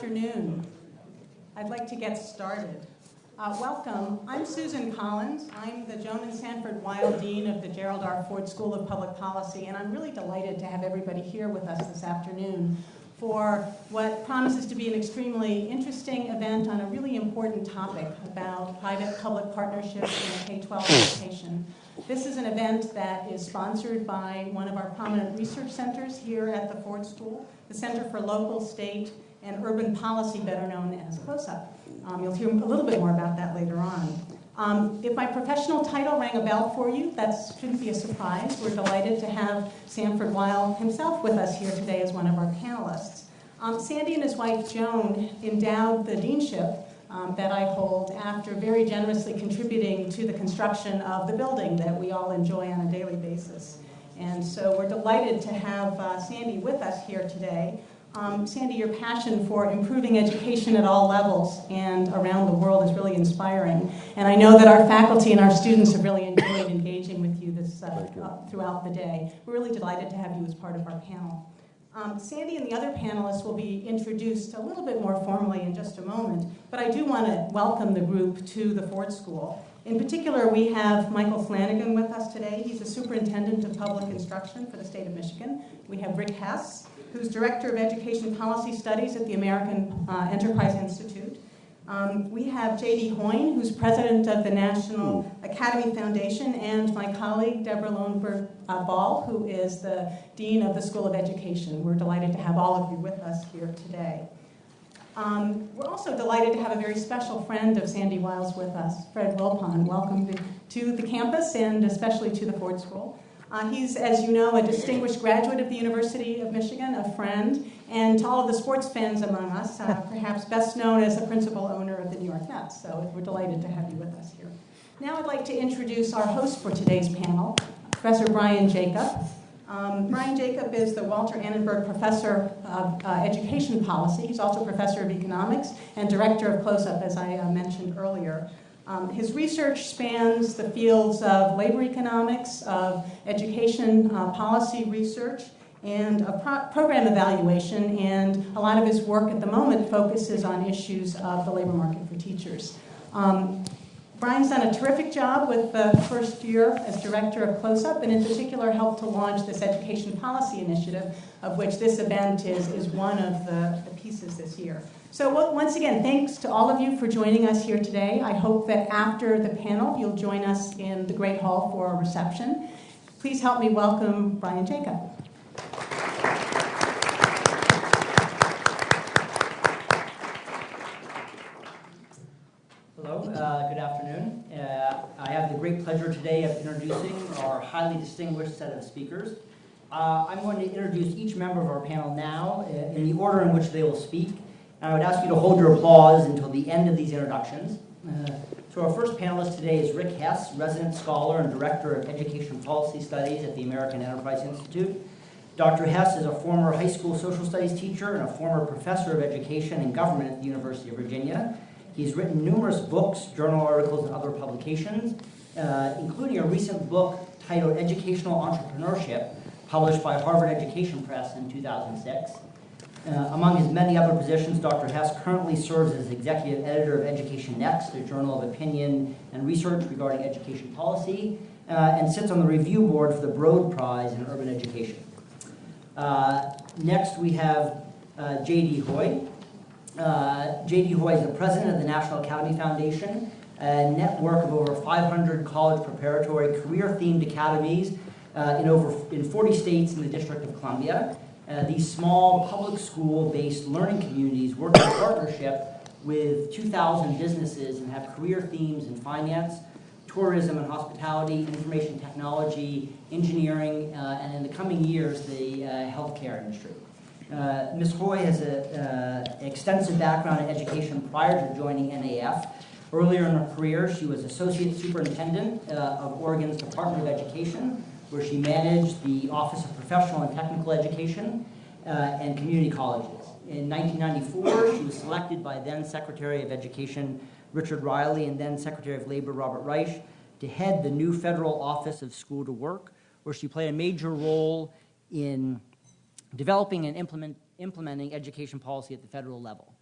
afternoon. I'd like to get started. Uh, welcome. I'm Susan Collins. I'm the Joan and Sanford Weill Dean of the Gerald R. Ford School of Public Policy, and I'm really delighted to have everybody here with us this afternoon for what promises to be an extremely interesting event on a really important topic about private-public partnerships in K-12 education. This is an event that is sponsored by one of our prominent research centers here at the Ford School, the Center for Local, State, and Urban Policy, better known as CLOSUP. Um, you'll hear a little bit more about that later on. Um, if my professional title rang a bell for you, that shouldn't be a surprise. We're delighted to have Sanford Weill himself with us here today as one of our panelists. Um, Sandy and his wife Joan endowed the deanship um, that I hold after very generously contributing to the construction of the building that we all enjoy on a daily basis. And so we're delighted to have uh, Sandy with us here today. Um, Sandy, your passion for improving education at all levels and around the world is really inspiring. And I know that our faculty and our students have really enjoyed engaging with you this uh, uh, throughout the day. We're really delighted to have you as part of our panel. Um, Sandy and the other panelists will be introduced a little bit more formally in just a moment, but I do want to welcome the group to the Ford School. In particular, we have Michael Flanagan with us today. He's the superintendent of public instruction for the state of Michigan. We have Rick Hess, who's Director of Education Policy Studies at the American uh, Enterprise Institute. Um, we have J.D. Hoye, who's president of the National Academy Foundation, and my colleague, Deborah Loewenberg uh, Ball, who is the Dean of the School of Education. We're delighted to have all of you with us here today. Um, we're also delighted to have a very special friend of Sandy Weill's with us, Fred Wilpon. Welcome to the campus and especially to the Ford School. Uh, he's, as you know, a distinguished graduate of the University of Michigan, a friend, and to all of the sports fans among us, uh, perhaps best known as the principal owner of the New York Mets. So we're delighted to have you with us here. Now I'd like to introduce our host for today's panel, Professor Brian Jacob. Um, Brian Jacob is the Walter Annenberg Professor of uh, Education Policy. He's also Professor of Economics and Director of CLOSUP, as I uh, mentioned earlier. Um, his research spans the fields of labor economics, of education uh, policy research, and pro- program evaluation, and a lot of his work at the moment focuses on issues of the labor market for teachers. Um, Brian's done a terrific job with the first year as director of CLOSUP, and in particular helped to launch this education policy initiative, of which this event is, is one of the, the pieces this year. So once again, thanks to all of you for joining us here today. I hope that after the panel, you'll join us in the Great Hall for a reception. Please help me welcome Brian Jacob. Hello, uh, good afternoon. Uh, I have the great pleasure today of introducing our highly distinguished set of speakers. Uh, I'm going to introduce each member of our panel now uh, in the order in which they will speak. I would ask you to hold your applause until the end of these introductions. Uh, so our first panelist today is Rick Hess, resident scholar and director of education policy studies at the American Enterprise Institute. Dr. Hess is a former high school social studies teacher and a former professor of education and government at the University of Virginia. He's written numerous books, journal articles, and other publications, uh, including a recent book titled Educational Entrepreneurship, published by Harvard Education Press in 2006. Uh, among his many other positions, Dr. Hess currently serves as executive editor of Education Next, a journal of opinion and research regarding education policy, uh, and sits on the review board for the Broad Prize in Urban Education. Uh, next, we have uh, J.D. Hoye. Uh, J.D. Hoye is the president of the National Academy Foundation, a network of over 500 college preparatory career-themed academies uh, in over in 40 states in the District of Columbia. Uh, these small public school-based learning communities work in partnership with 2,000 businesses and have career themes in finance, tourism and hospitality, information technology, engineering, uh, and in the coming years, the uh, healthcare industry. Uh, Ms. Hoye has an extensive background in education prior to joining NAF. Earlier in her career, she was Associate Superintendent uh, of Oregon's Department of Education, where she managed the Office of Professional and Technical Education uh, and Community Colleges. In 1994, she was selected by then Secretary of Education Richard Riley and then Secretary of Labor Robert Reich to head the new federal Office of School to Work, where she played a major role in developing and implement, implementing education policy at the federal level.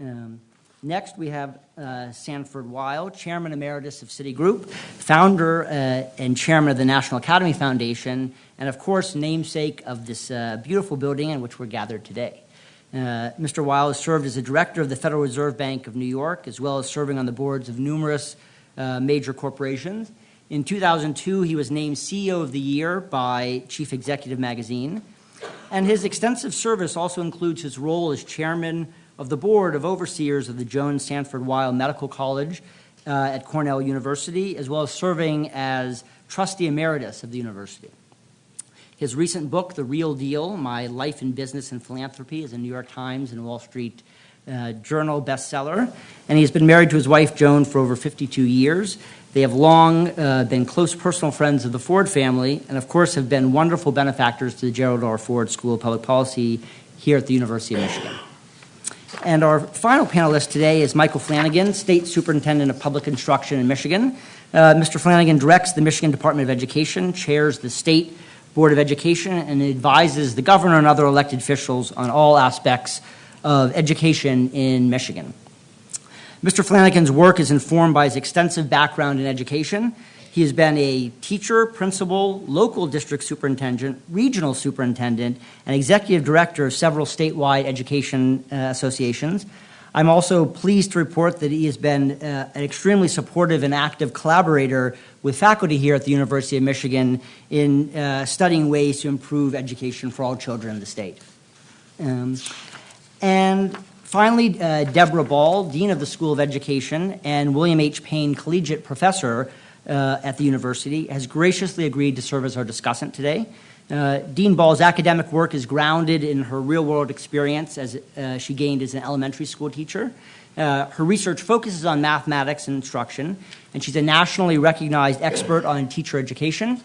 Um, Next, we have uh, Sanford Weill, Chairman Emeritus of Citigroup, founder uh, and Chairman of the National Academy Foundation, and of course, namesake of this uh, beautiful building in which we're gathered today. Uh, Mr. Weill has served as a director of the Federal Reserve Bank of New York, as well as serving on the boards of numerous uh, major corporations. In 2002, he was named CEO of the Year by Chief Executive Magazine. And his extensive service also includes his role as chairman of the board of overseers of the Joan Sanford Weill Medical College uh, at Cornell University, as well as serving as trustee emeritus of the university. His recent book, The Real Deal My Life in Business and Philanthropy, is a New York Times and Wall Street uh, Journal bestseller. And he's been married to his wife, Joan, for over 52 years. They have long uh, been close personal friends of the Ford family, and of course, have been wonderful benefactors to the Gerald R. Ford School of Public Policy here at the University of Michigan. And our final panelist today is Michael Flanagan, State Superintendent of Public Instruction in Michigan. Uh, Mr. Flanagan directs the Michigan Department of Education, chairs the State Board of Education, and advises the governor and other elected officials on all aspects of education in Michigan. Mr. Flanagan's work is informed by his extensive background in education. He has been a teacher, principal, local district superintendent, regional superintendent, and executive director of several statewide education uh, associations. I'm also pleased to report that he has been uh, an extremely supportive and active collaborator with faculty here at the University of Michigan in uh, studying ways to improve education for all children in the state. Um, and finally, uh, Deborah Ball, Dean of the School of Education and William H. Payne Collegiate Professor uh, at the university, has graciously agreed to serve as our discussant today. Uh, Dean Ball's academic work is grounded in her real world experience as uh, she gained as an elementary school teacher. Uh, her research focuses on mathematics and instruction, and she's a nationally recognized expert on teacher education,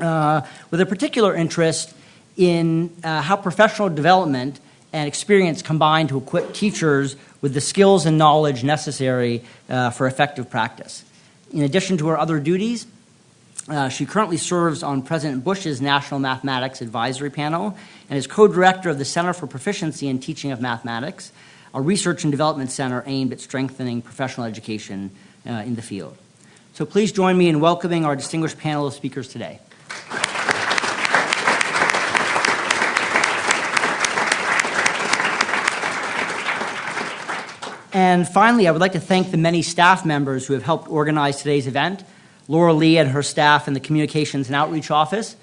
uh, with a particular interest in uh, how professional development and experience combine to equip teachers with the skills and knowledge necessary uh, for effective practice. In addition to her other duties, uh, she currently serves on President Bush's National Mathematics Advisory Panel and is co director of the Center for Proficiency in Teaching of Mathematics, a research and development center aimed at strengthening professional education uh, in the field. So please join me in welcoming our distinguished panel of speakers today. And finally, I would like to thank the many staff members who have helped organize today's event Laura Lee and her staff in the Communications and Outreach Office,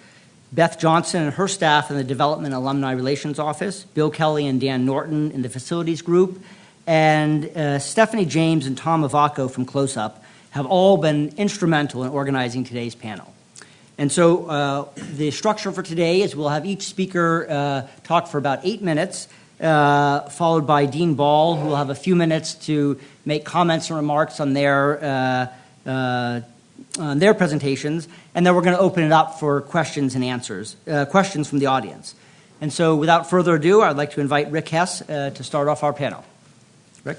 Beth Johnson and her staff in the Development Alumni Relations Office, Bill Kelly and Dan Norton in the Facilities Group, and uh, Stephanie James and Tom Ivacko from CLOSUP have all been instrumental in organizing today's panel. And so uh, the structure for today is we'll have each speaker uh, talk for about eight minutes, uh, followed by Dean Ball, who will have a few minutes to make comments and remarks on their, uh, uh, on their presentations, and then we're going to open it up for questions and answers, uh, questions from the audience. And so without further ado, I'd like to invite Rick Hess uh, to start off our panel. Rick?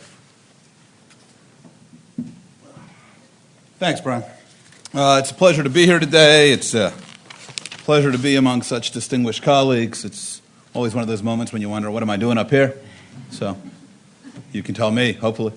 Thanks, Brian. Uh, it's a pleasure to be here today. It's a pleasure to be among such distinguished colleagues. It's always one of those moments when you wonder, what am I doing up here? So you can tell me, hopefully.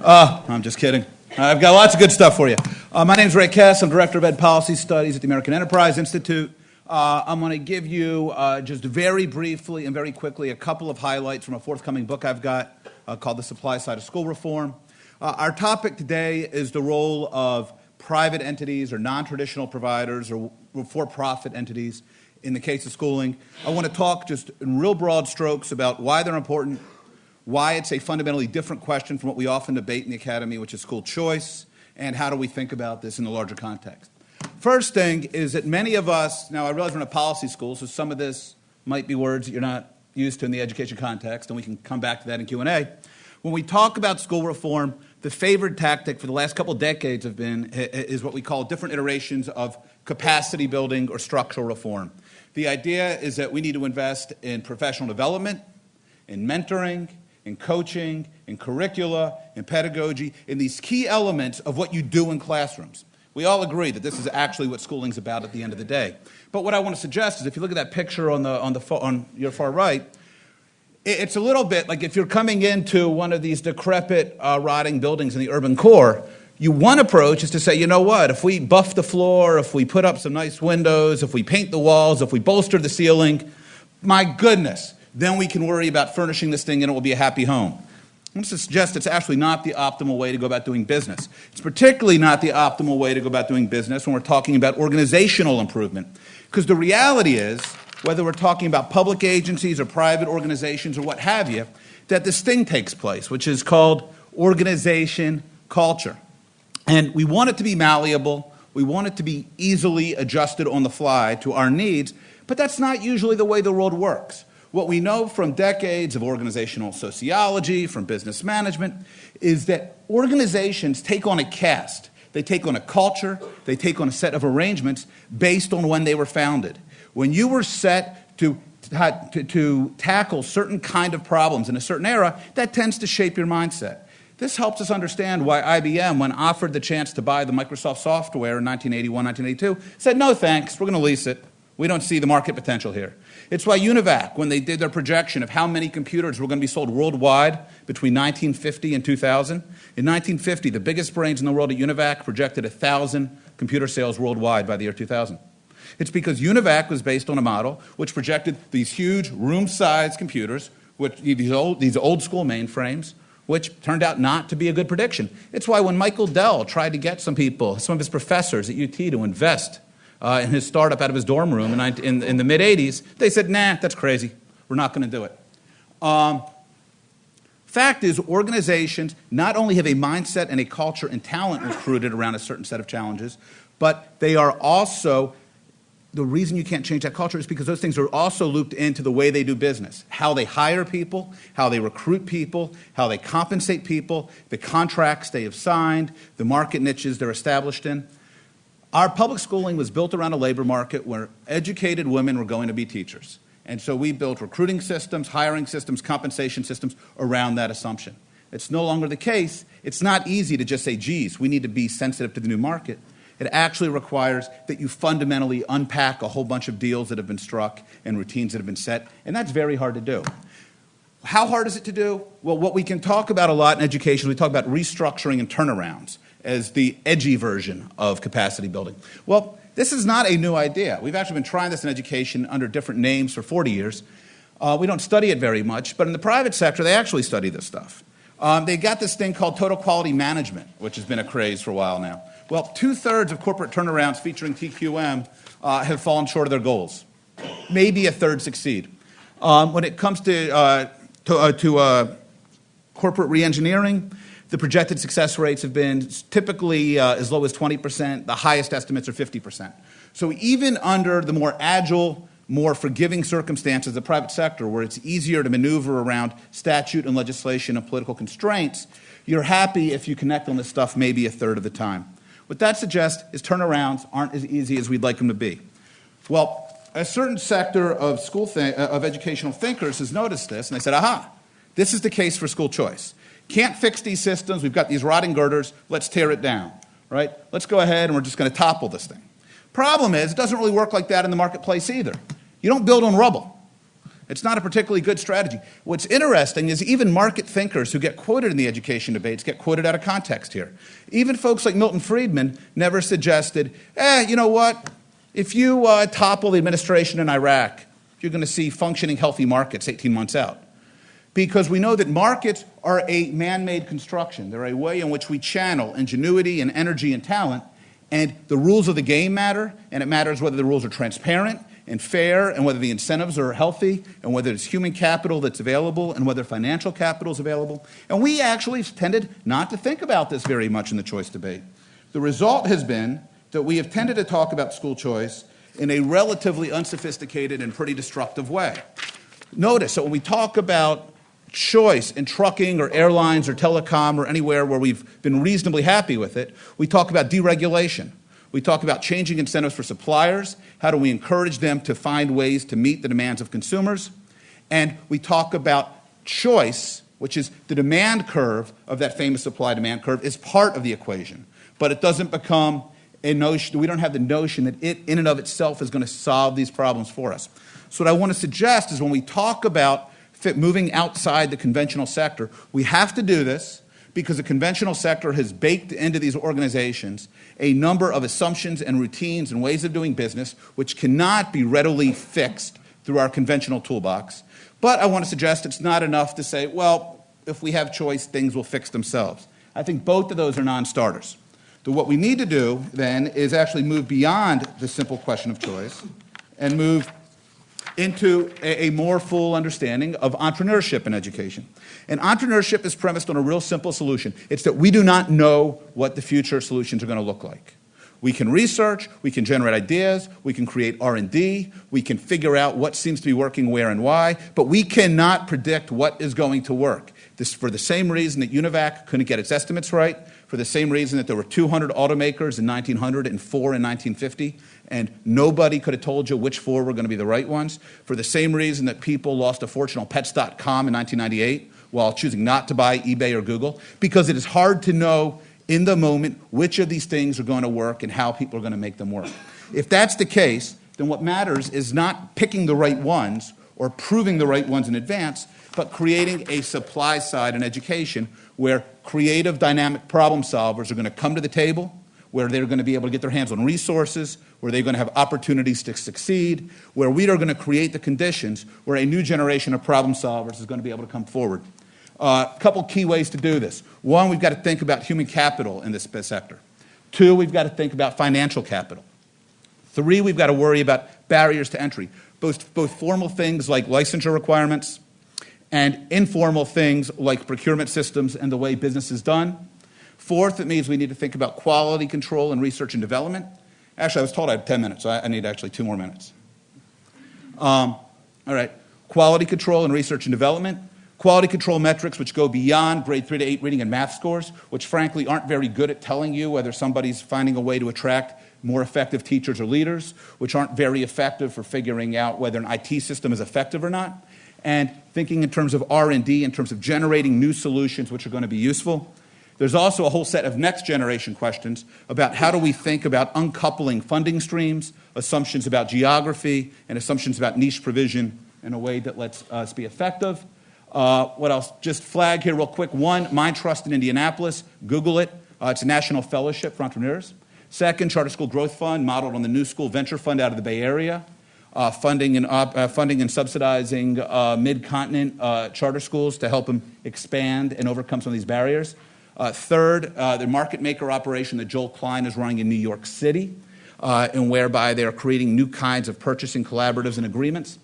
Uh, I'm just kidding. I've got lots of good stuff for you. Uh, my name is Rick Hess. I'm Director of Ed Policy Studies at the American Enterprise Institute. Uh, I'm going to give you uh, just very briefly and very quickly a couple of highlights from a forthcoming book I've got uh, called The Supply Side of School Reform. Uh, our topic today is the role of private entities or non traditional providers or for profit entities in the case of schooling. I want to talk just in real broad strokes about why they're important, why it's a fundamentally different question from what we often debate in the academy, which is school choice, and how do we think about this in the larger context. First thing is that many of us, now I realize we're in a policy school, so some of this might be words that you're not used to in the education context, and we can come back to that in Q&A. When we talk about school reform, the favored tactic for the last couple decades have been is what we call different iterations of capacity building or structural reform. The idea is that we need to invest in professional development, in mentoring, in coaching, in curricula, in pedagogy, in these key elements of what you do in classrooms. We all agree that this is actually what schooling's about at the end of the day. But what I want to suggest is if you look at that picture on, the, on, the, on your far right, It's a little bit like if you're coming into one of these decrepit, uh, rotting buildings in the urban core, you one approach is to say, you know what, if we buff the floor, if we put up some nice windows, if we paint the walls, if we bolster the ceiling, my goodness, then we can worry about furnishing this thing and it will be a happy home. I'm going to suggest it's actually not the optimal way to go about doing business. It's particularly not the optimal way to go about doing business when we're talking about organizational improvement. Because the reality is, whether we're talking about public agencies or private organizations or what have you, that this thing takes place, which is called organization culture. And we want it to be malleable, we want it to be easily adjusted on the fly to our needs, but that's not usually the way the world works. What we know from decades of organizational sociology, from business management, is that organizations take on a cast. They take on a culture, they take on a set of arrangements based on when they were founded. When you were set to, to, to tackle certain kind of problems in a certain era, that tends to shape your mindset. This helps us understand why IBM, when offered the chance to buy the Microsoft software in 1981, 1982, said, no thanks, we're going to lease it. We don't see the market potential here. It's why Univac, when they did their projection of how many computers were going to be sold worldwide between 1950 and 2000, in 1950, the biggest brains in the world at Univac projected 1,000 computer sales worldwide by the year 2000. It's because Univac was based on a model which projected these huge room-sized computers, which, these, old, these old school mainframes, which turned out not to be a good prediction. It's why when Michael Dell tried to get some people, some of his professors at UT to invest uh, in his startup out of his dorm room in, in, in the mid 80s, they said, nah, that's crazy. We're not going to do it. Um, fact is, organizations not only have a mindset and a culture and talent recruited around a certain set of challenges, but they are also the reason you can't change that culture is because those things are also looped into the way they do business how they hire people, how they recruit people, how they compensate people, the contracts they have signed, the market niches they're established in. Our public schooling was built around a labor market where educated women were going to be teachers. And so we built recruiting systems, hiring systems, compensation systems around that assumption. It's no longer the case. It's not easy to just say, geez, we need to be sensitive to the new market. It actually requires that you fundamentally unpack a whole bunch of deals that have been struck and routines that have been set, and that's very hard to do. How hard is it to do? Well, what we can talk about a lot in education, we talk about restructuring and turnarounds as the edgy version of capacity building. Well, this is not a new idea. We've actually been trying this in education under different names for 40 years. Uh, we don't study it very much, but in the private sector, they actually study this stuff. Um, they got this thing called total quality management, which has been a craze for a while now. Well, two thirds of corporate turnarounds featuring TQM uh, have fallen short of their goals. Maybe a third succeed. Um, when it comes to, uh, to, uh, to uh, corporate reengineering, the projected success rates have been typically uh, as low as 20%. The highest estimates are 50%. So even under the more agile, more forgiving circumstances of the private sector, where it's easier to maneuver around statute and legislation and political constraints, you're happy if you connect on this stuff maybe a third of the time. What that suggests is turnarounds aren't as easy as we'd like them to be. Well, a certain sector of, school th- uh, of educational thinkers has noticed this, and they said, aha, this is the case for school choice. Can't fix these systems. We've got these rotting girders. Let's tear it down, right? Let's go ahead and we're just going to topple this thing. Problem is, it doesn't really work like that in the marketplace either. You don't build on rubble. It's not a particularly good strategy. What's interesting is even market thinkers who get quoted in the education debates get quoted out of context here. Even folks like Milton Friedman never suggested, eh, you know what? If you uh, topple the administration in Iraq, you're going to see functioning, healthy markets 18 months out because we know that markets are a man made construction. They're a way in which we channel ingenuity and energy and talent. And the rules of the game matter, and it matters whether the rules are transparent and fair, and whether the incentives are healthy, and whether it's human capital that's available, and whether financial capital is available. And we actually tended not to think about this very much in the choice debate. The result has been that we have tended to talk about school choice in a relatively unsophisticated and pretty destructive way. Notice that when we talk about choice in trucking or airlines or telecom or anywhere where we've been reasonably happy with it, we talk about deregulation. We talk about changing incentives for suppliers. How do we encourage them to find ways to meet the demands of consumers? And we talk about choice, which is the demand curve of that famous supply demand curve, is part of the equation. But it doesn't become a notion, we don't have the notion that it in and of itself is going to solve these problems for us. So, what I want to suggest is when we talk about moving outside the conventional sector. We have to do this because the conventional sector has baked into these organizations a number of assumptions and routines and ways of doing business which cannot be readily fixed through our conventional toolbox. But I want to suggest it's not enough to say, well, if we have choice, things will fix themselves. I think both of those are non starters. So, what we need to do then is actually move beyond the simple question of choice and move into a, a, more full understanding of entrepreneurship in education. And entrepreneurship is premised on a real simple solution. It's that we do not know what the future solutions are going to look like. We can research, we can generate ideas, we can create R&D, we can figure out what seems to be working where and why, but we cannot predict what is going to work. This for the same reason that UNIVAC couldn't get its estimates right, for the same reason that there were 200 automakers in 1900 and four in 1950, and nobody could have told you which four were going to be the right ones, for the same reason that people lost a fortune on pets.com in 1998 while choosing not to buy eBay or Google, because it is hard to know in the moment which of these things are going to work and how people are going to make them work. If that's the case, then what matters is not picking the right ones or proving the right ones in advance, but creating a supply side in education where creative, dynamic problem solvers are going to come to the table, where they're going to be able to get their hands on resources, where they're going to have opportunities to succeed, where we are going to create the conditions where a new generation of problem solvers is going to be able to come forward. A uh, couple key ways to do this. One, we've got to think about human capital in this sector. Two, we've got to think about financial capital. Three, we've got to worry about barriers to entry, both, both formal things like licensure requirements, and informal things like procurement systems and the way business is done. Fourth, it means we need to think about quality control and research and development. Actually, I was told I had 10 minutes, so I need actually two more minutes. Um, all right, quality control and research and development. Quality control metrics, which go beyond grade three to eight reading and math scores, which frankly aren't very good at telling you whether somebody's finding a way to attract more effective teachers or leaders, which aren't very effective for figuring out whether an IT system is effective or not and thinking in terms of R&D, in terms of generating new solutions which are going to be useful. There's also a whole set of next generation questions about how do we think about uncoupling funding streams, assumptions about geography, and assumptions about niche provision in a way that lets us be effective. Uh, what else? Just flag here real quick. One, Mind Trust in Indianapolis. Google it. Uh, it's a national fellowship for entrepreneurs. Second, Charter School Growth Fund, modeled on the New School Venture Fund out of the Bay Area uh, funding, and, uh, funding and subsidizing uh, mid-continent uh, charter schools to help them expand and overcome some of these barriers. Uh, third, the market maker operation that Joel Klein is running in New York City, and whereby they are creating new kinds of purchasing collaboratives and agreements.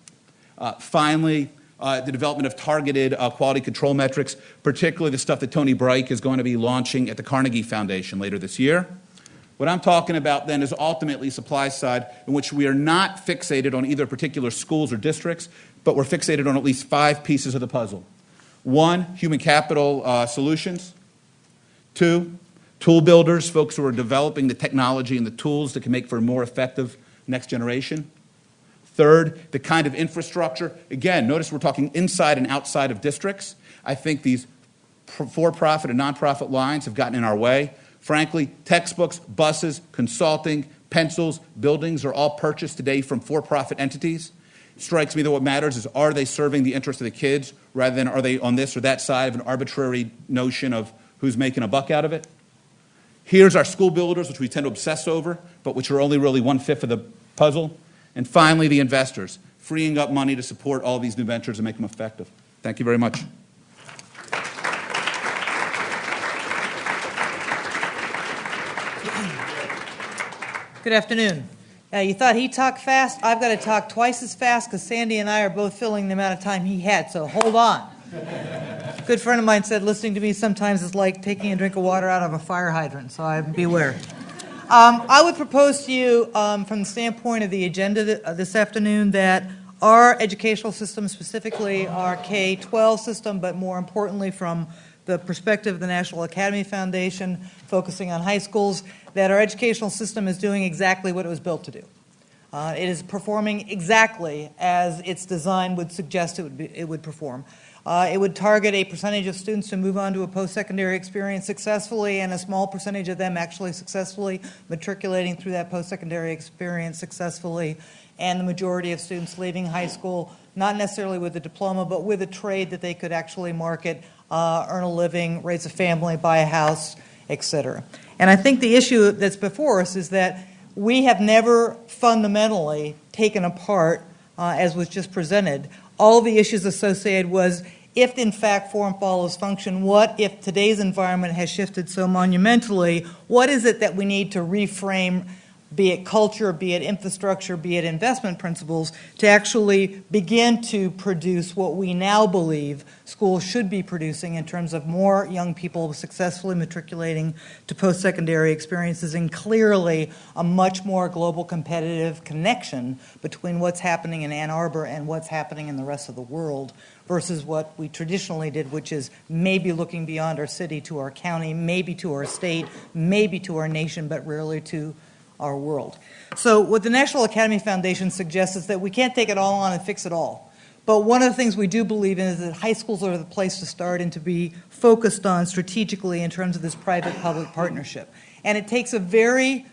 finally, uh, the development of targeted uh, quality control metrics, particularly the stuff that Tony Bryk is going to be launching at the Carnegie Foundation later this year. What I'm talking about then is ultimately supply side, in which we are not fixated on either particular schools or districts, but we're fixated on at least five pieces of the puzzle. One, human capital uh, solutions. Two, tool builders, folks who are developing the technology and the tools that can make for a more effective next generation. Third, the kind of infrastructure. Again, notice we're talking inside and outside of districts. I think these for profit and nonprofit lines have gotten in our way. Frankly, textbooks, buses, consulting, pencils, buildings are all purchased today from for profit entities. It strikes me that what matters is are they serving the interests of the kids rather than are they on this or that side of an arbitrary notion of who's making a buck out of it? Here's our school builders, which we tend to obsess over, but which are only really one fifth of the puzzle. And finally, the investors, freeing up money to support all these new ventures and make them effective. Thank you very much. Good afternoon. Uh, you thought he talked fast? I've got to talk twice as fast because Sandy and I are both filling the amount of time he had, so hold on. a good friend of mine said listening to me sometimes is like taking a drink of water out of a fire hydrant, so I beware. Um, I would propose to you, um, from the standpoint of the agenda th- uh, this afternoon, that our educational system, specifically our K 12 system, but more importantly, from the perspective of the National Academy Foundation, focusing on high schools, that our educational system is doing exactly what it was built to do. Uh, it is performing exactly as its design would suggest it would, be, it would perform. Uh, it would target a percentage of students who move on to a post secondary experience successfully, and a small percentage of them actually successfully matriculating through that post secondary experience successfully, and the majority of students leaving high school not necessarily with a diploma, but with a trade that they could actually market, uh, earn a living, raise a family, buy a house, etc. And I think the issue that's before us is that we have never fundamentally taken apart, uh, as was just presented, all the issues associated was if in fact form follows function, what if today's environment has shifted so monumentally, what is it that we need to reframe be it culture, be it infrastructure, be it investment principles, to actually begin to produce what we now believe schools should be producing in terms of more young people successfully matriculating to post secondary experiences and clearly a much more global competitive connection between what's happening in Ann Arbor and what's happening in the rest of the world versus what we traditionally did, which is maybe looking beyond our city to our county, maybe to our state, maybe to our nation, but rarely to our world. So, what the National Academy Foundation suggests is that we can't take it all on and fix it all. But one of the things we do believe in is that high schools are the place to start and to be focused on strategically in terms of this private public partnership. And it takes a very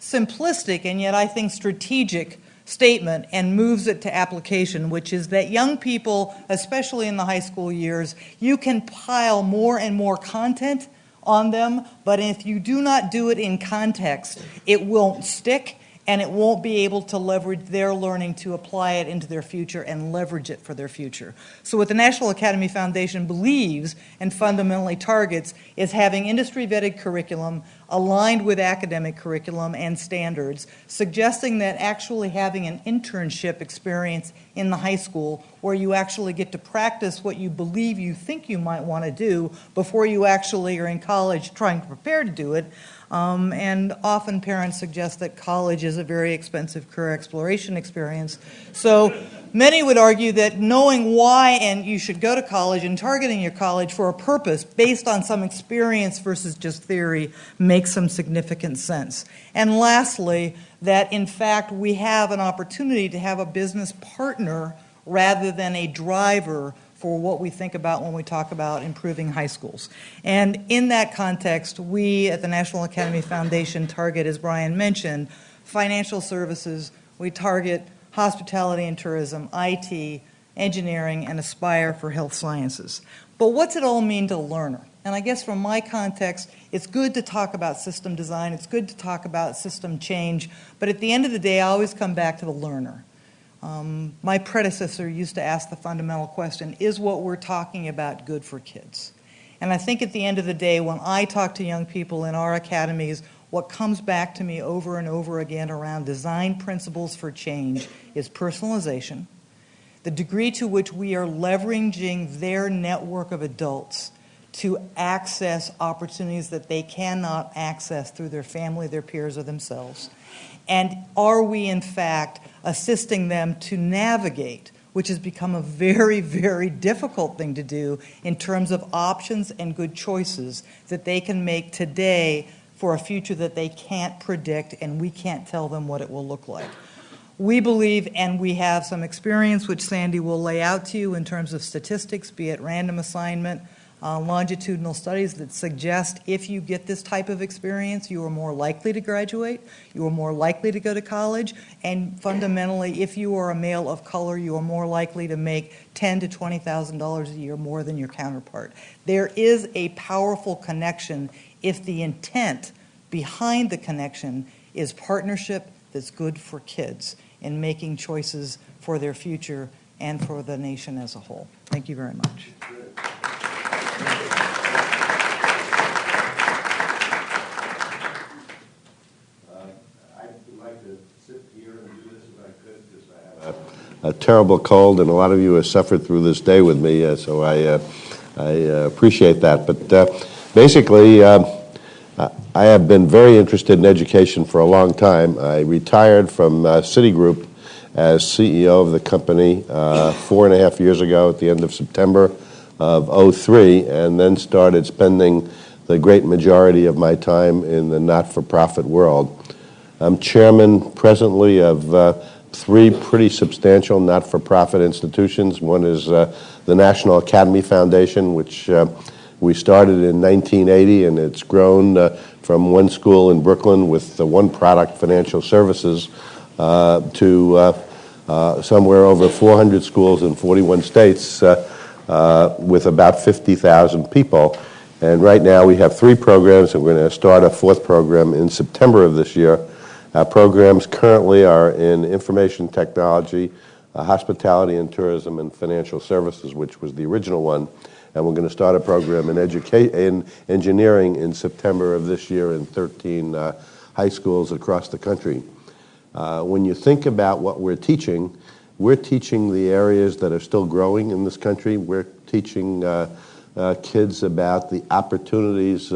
simplistic and yet I think strategic statement and moves it to application, which is that young people, especially in the high school years, you can pile more and more content on them, but if you do not do it in context, it won't stick and it won't be able to leverage their learning to apply it into their future and leverage it for their future. So, what the National Academy Foundation believes and fundamentally targets is having industry vetted curriculum aligned with academic curriculum and standards, suggesting that actually having an internship experience in the high school where you actually get to practice what you believe you think you might want to do before you actually are in college trying to prepare to do it um, and often parents suggest that college is a very expensive career exploration experience. So many would argue that knowing why and you should go to college and targeting your college for a purpose based on some experience versus just theory makes some significant sense. And lastly, that in fact we have an opportunity to have a business partner rather than a driver for what we think about when we talk about improving high schools. And in that context, we at the National Academy Foundation target, as Brian mentioned, financial services, we target hospitality and tourism, IT, engineering, and aspire for health sciences. But what's it all mean to a learner? And I guess from my context, it's good to talk about system design, it's good to talk about system change, but at the end of the day, I always come back to the learner. Um, my predecessor used to ask the fundamental question is what we're talking about good for kids? And I think at the end of the day, when I talk to young people in our academies, what comes back to me over and over again around design principles for change is personalization, the degree to which we are leveraging their network of adults to access opportunities that they cannot access through their family, their peers, or themselves. And are we, in fact, assisting them to navigate, which has become a very, very difficult thing to do in terms of options and good choices that they can make today for a future that they can't predict and we can't tell them what it will look like. We believe, and we have some experience, which Sandy will lay out to you in terms of statistics, be it random assignment, uh, longitudinal studies that suggest if you get this type of experience, you are more likely to graduate, you are more likely to go to college, and fundamentally, if you are a male of color, you are more likely to make ten to twenty thousand dollars a year more than your counterpart. There is a powerful connection if the intent behind the connection is partnership that's good for kids in making choices for their future and for the nation as a whole. Thank you very much. A terrible cold, and a lot of you have suffered through this day with me, uh, so I, uh, I uh, appreciate that. But uh, basically, um, I have been very interested in education for a long time. I retired from uh, Citigroup as CEO of the company uh, four and a half years ago at the end of September of 03, and then started spending the great majority of my time in the not-for-profit world. I'm chairman presently of three pretty substantial not-for-profit institutions. One is uh, the National Academy Foundation, which uh, we started in 1980, and it's grown uh, from one school in Brooklyn with the one product, financial services, uh, to uh, uh, somewhere over 400 schools in 41 states with about 50,000 people. And right now we have three programs, and we're going to start a fourth program in September of this year. Our programs currently are in information technology, uh, hospitality and tourism, and financial services, which was the original one. And we're going to start a program in, in engineering in September of this year in 13 uh, high schools across the country. Uh, when you think about what we're teaching, we're teaching the areas that are still growing in this country. We're teaching uh, uh, kids about the opportunities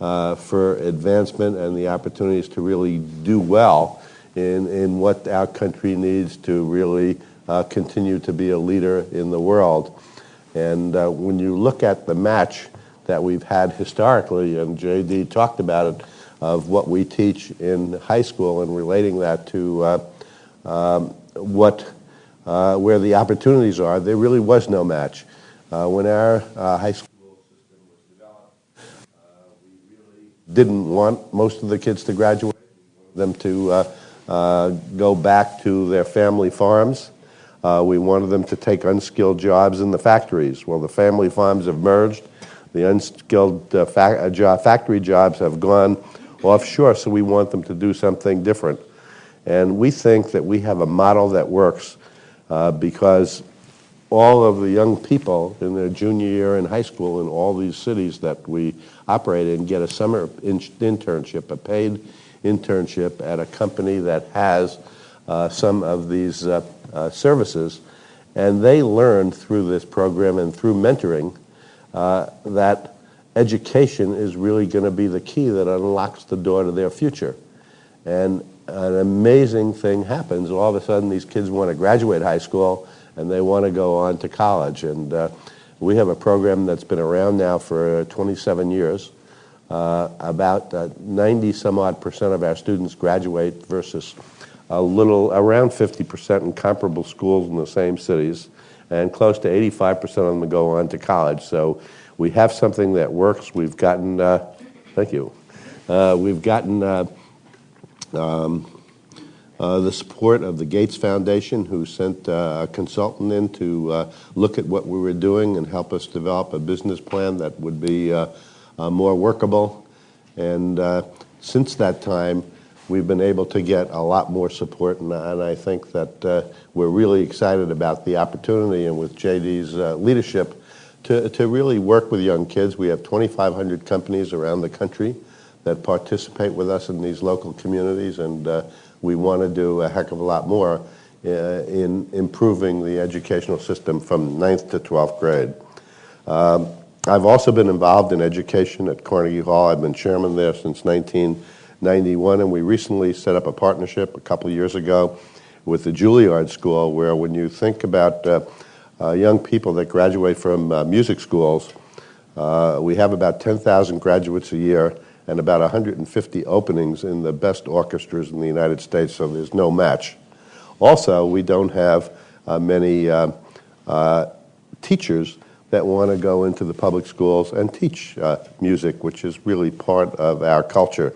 uh, for advancement and the opportunities to really do well in, in what our country needs to really uh, continue to be a leader in the world. And uh, when you look at the match that we've had historically, and JD talked about it, of what we teach in high school and relating that to uh, um, what, uh, where the opportunities are, there really was no match. Uh, when our uh, high school system was developed, uh, we really didn't want most of the kids to graduate. Them to uh, uh, go back to their family farms. Uh, we wanted them to take unskilled jobs in the factories. Well, the family farms have merged. The unskilled uh, fa- uh, jo- factory jobs have gone offshore, so we want them to do something different. And we think that we have a model that works uh, because all of the young people in their junior year in high school in all these cities that we operate in get a summer in- internship, a paid internship at a company that has uh, some of these uh, uh, services. And they learn through this program and through mentoring uh, that education is really going to be the key that unlocks the door to their future. And an amazing thing happens. All of a sudden, these kids want to graduate high school and they want to go on to college. And uh, we have a program that's been around now for 27 years. Uh, about uh, 90 some odd percent of our students graduate versus a little around 50 percent in comparable schools in the same cities, and close to 85 percent of them go on to college. So we have something that works. We've gotten, uh, thank you, uh, we've gotten uh, um, uh, the support of the Gates Foundation, who sent uh, a consultant in to uh, look at what we were doing and help us develop a business plan that would be uh, uh, more workable. And since that time, we've been able to get a lot more support, and, and I think that we're really excited about the opportunity and with JD's leadership to, to really work with young kids. We have 2,500 companies around the country that participate with us in these local communities, and we want to do a heck of a lot more uh, in improving the educational system from 9th to 12th grade. Um, I've also been involved in education at Carnegie Hall. I've been chairman there since 1991, and we recently set up a partnership a couple years ago with the Juilliard School, where when you think about uh, uh, young people that graduate from uh, music schools, uh, we have about 10,000 graduates a year and about 150 openings in the best orchestras in the United States, so there's no match. Also, we don't have uh, many uh, uh, teachers that want to go into the public schools and teach uh, music, which is really part of our culture.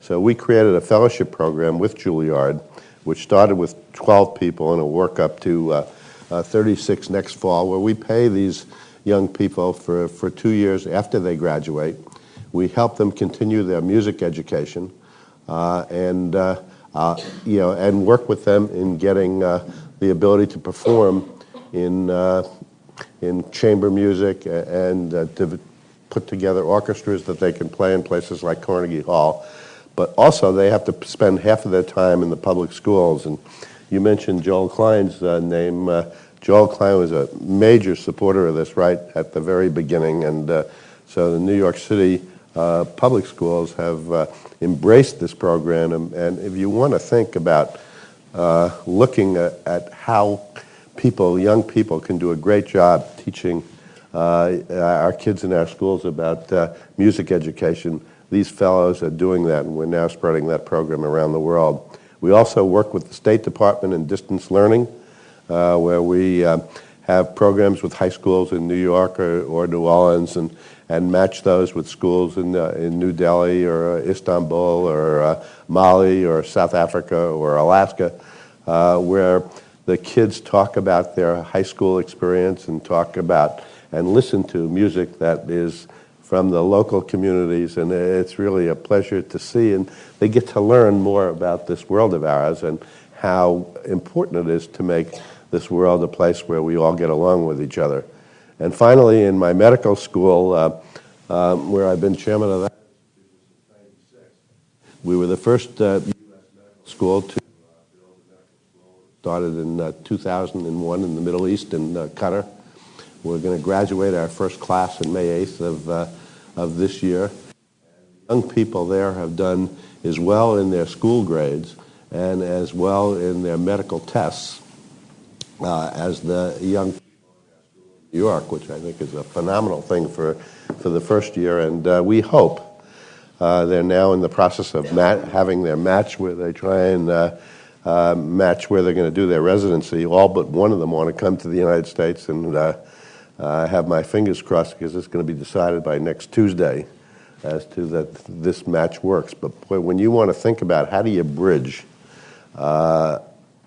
So we created a fellowship program with Juilliard, which started with 12 people and will work up to uh, uh, 36 next fall, where we pay these young people for, for two years after they graduate. We help them continue their music education uh, and, uh, uh, you know, and work with them in getting the ability to perform in, in chamber music and to put together orchestras that they can play in places like Carnegie Hall. But also, they have to spend half of their time in the public schools. And you mentioned Joel Klein's name. Joel Klein was a major supporter of this right at the very beginning. And uh, so the New York City uh, public schools have uh, embraced this program. And, and if you want to think about uh, looking at, at how people, young people, can do a great job teaching uh, our kids in our schools about uh, music education. These fellows are doing that, and we're now spreading that program around the world. We also work with the State Department in distance learning, where we have programs with high schools in New York or, or New Orleans and, and match those with schools in, uh, in New Delhi or uh, Istanbul or uh, Mali or South Africa or Alaska, uh, where the kids talk about their high school experience and talk about and listen to music that is from the local communities, and it's really a pleasure to see. And they get to learn more about this world of ours and how important it is to make this world a place where we all get along with each other. And finally, in my medical school, uh, um, where I've been chairman of that, we were the first uh, U.S. medical school to uh, build a medical school. Started in uh, 2001 in the Middle East in uh, Qatar. We're going to graduate our first class on May 8th of, uh, of this year. Young people there have done as well in their school grades and as well in their medical tests uh, as the young New York, which I think is a phenomenal thing for, for the first year. And uh, we hope uh, they're now in the process of mat- having their match where they try and uh, uh, match where they're going to do their residency. All but one of them want to come to the United States, and uh, I have my fingers crossed because it's going to be decided by next Tuesday as to that this match works. But boy, when you want to think about how do you bridge uh,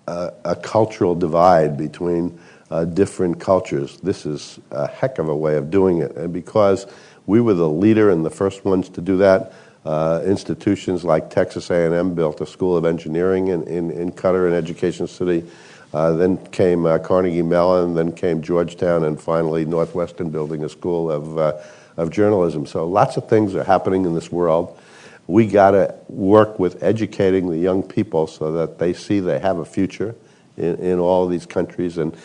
a, a, cultural divide between uh, different cultures, this is a heck of a way of doing it. And because we were the leader and the first ones to do that, uh, institutions like Texas A&M built a school of engineering in, in, in Qatar, in Education City. Uh, then came uh, Carnegie Mellon, then came Georgetown, and finally Northwestern building a school of, uh, of journalism. So lots of things are happening in this world. We got to work with educating the young people so that they see they have a future in, in all these countries, and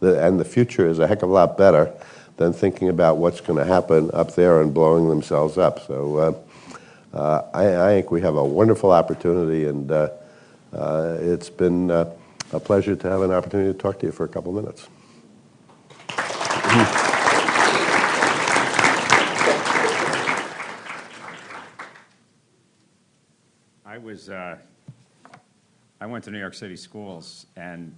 the, and the future is a heck of a lot better than thinking about what's going to happen up there and blowing themselves up. So uh, uh, I, I, think we have a wonderful opportunity, and uh, uh it's been uh, a pleasure to have an opportunity to talk to you for a couple minutes. I was, uh, I went to New York City schools, and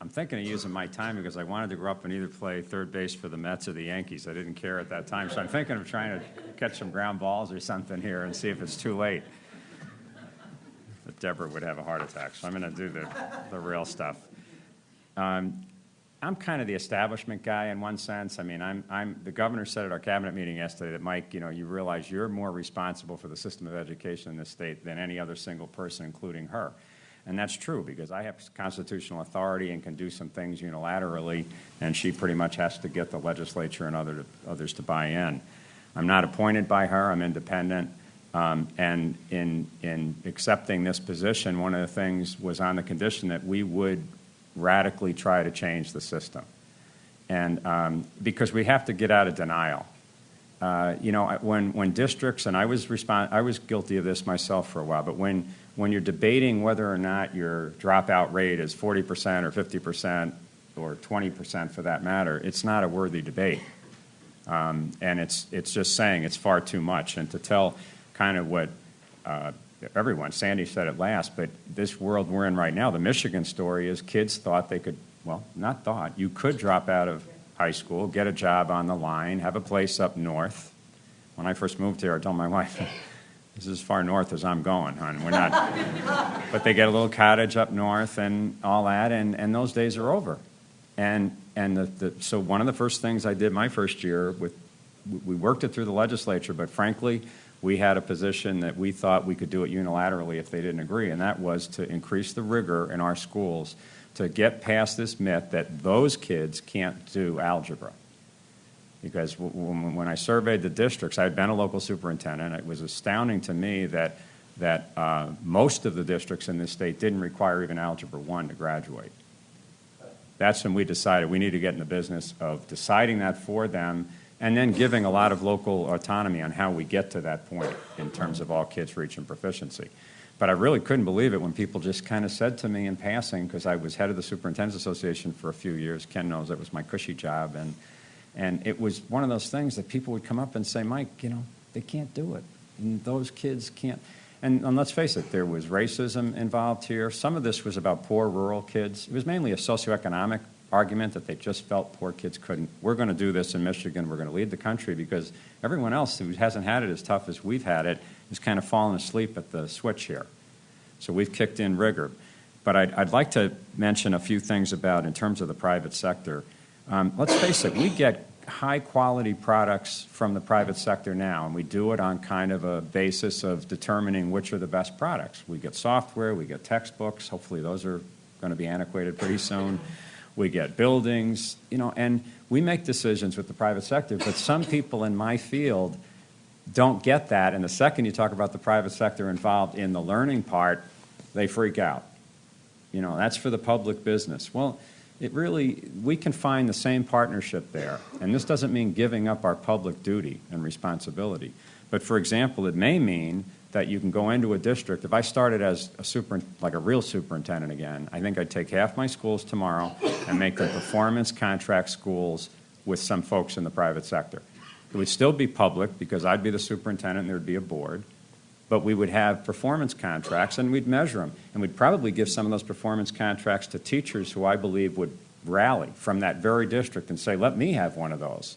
I'm thinking of using my time because I wanted to grow up and either play third base for the Mets or the Yankees. I didn't care at that time. So I'm thinking of trying to catch some ground balls or something here and see if it's too late. But Deborah would have a heart attack, so I'm going to do the, the real stuff. Um, I'm kind of the establishment guy in one sense. I mean, I'm, I'm, the governor said at our cabinet meeting yesterday that, Mike, you know, you realize you're more responsible for the system of education in this state than any other single person, including her. And that's true because I have constitutional authority and can do some things unilaterally, and she pretty much has to get the legislature and other others to buy in. I'm not appointed by her, I'm independent. Um, and in, in accepting this position, one of the things was on the condition that we would radically try to change the system. And um, because we have to get out of denial. Uh, you know, when, when districts, and I was, respond, I was guilty of this myself for a while, but when when you're debating whether or not your dropout rate is 40% or 50% or 20% for that matter, it's not a worthy debate. Um, and it's, it's just saying it's far too much. And to tell kind of what uh, everyone, Sandy said it last, but this world we're in right now, the Michigan story is kids thought they could, well, not thought, you could drop out of high school, get a job on the line, have a place up north. When I first moved here, I told my wife, this is as far north as I'm going, hon. We're not. but they get a little cottage up north and all that, and, and those days are over. And, and the, the, so one of the first things I did my first year with, we worked it through the legislature, but frankly, we had a position that we thought we could do it unilaterally if they didn't agree, and that was to increase the rigor in our schools to get past this myth that those kids can't do algebra because when I surveyed the districts, I had been a local superintendent. It was astounding to me that that uh, most of the districts in this state didn't require even Algebra 1 to graduate. That's when we decided we need to get in the business of deciding that for them and then giving a lot of local autonomy on how we get to that point in terms of all kids reaching proficiency. But I really couldn't believe it when people just kind of said to me in passing, because I was head of the Superintendents Association for a few years. Ken knows that was my cushy job. And and it was one of those things that people would come up and say, Mike, you know, they can't do it. And those kids can't. And, and, let's face it, there was racism involved here. Some of this was about poor rural kids. It was mainly a socioeconomic argument that they just felt poor kids couldn't. We're going to do this in Michigan. We're going to lead the country because everyone else who hasn't had it as tough as we've had it is kind of fallen asleep at the switch here. So we've kicked in rigor. But I'd, I'd like to mention a few things about, in terms of the private sector. Um, let's face it, we get high-quality products from the private sector now, and we do it on kind of a basis of determining which are the best products. We get software, we get textbooks, hopefully those are going to be antiquated pretty soon. We get buildings, you know, and we make decisions with the private sector, but some people in my field don't get that, and the second you talk about the private sector involved in the learning part, they freak out. You know, that's for the public business. Well, it really, we can find the same partnership there. And this doesn't mean giving up our public duty and responsibility. But for example, it may mean that you can go into a district. If I started as a super, like a real superintendent again, I think I'd take half my schools tomorrow and make them performance contract schools with some folks in the private sector. It would still be public because I'd be the superintendent and there'd be a board but we would have performance contracts and we'd measure them. And we'd probably give some of those performance contracts to teachers who I believe would rally from that very district and say, let me have one of those.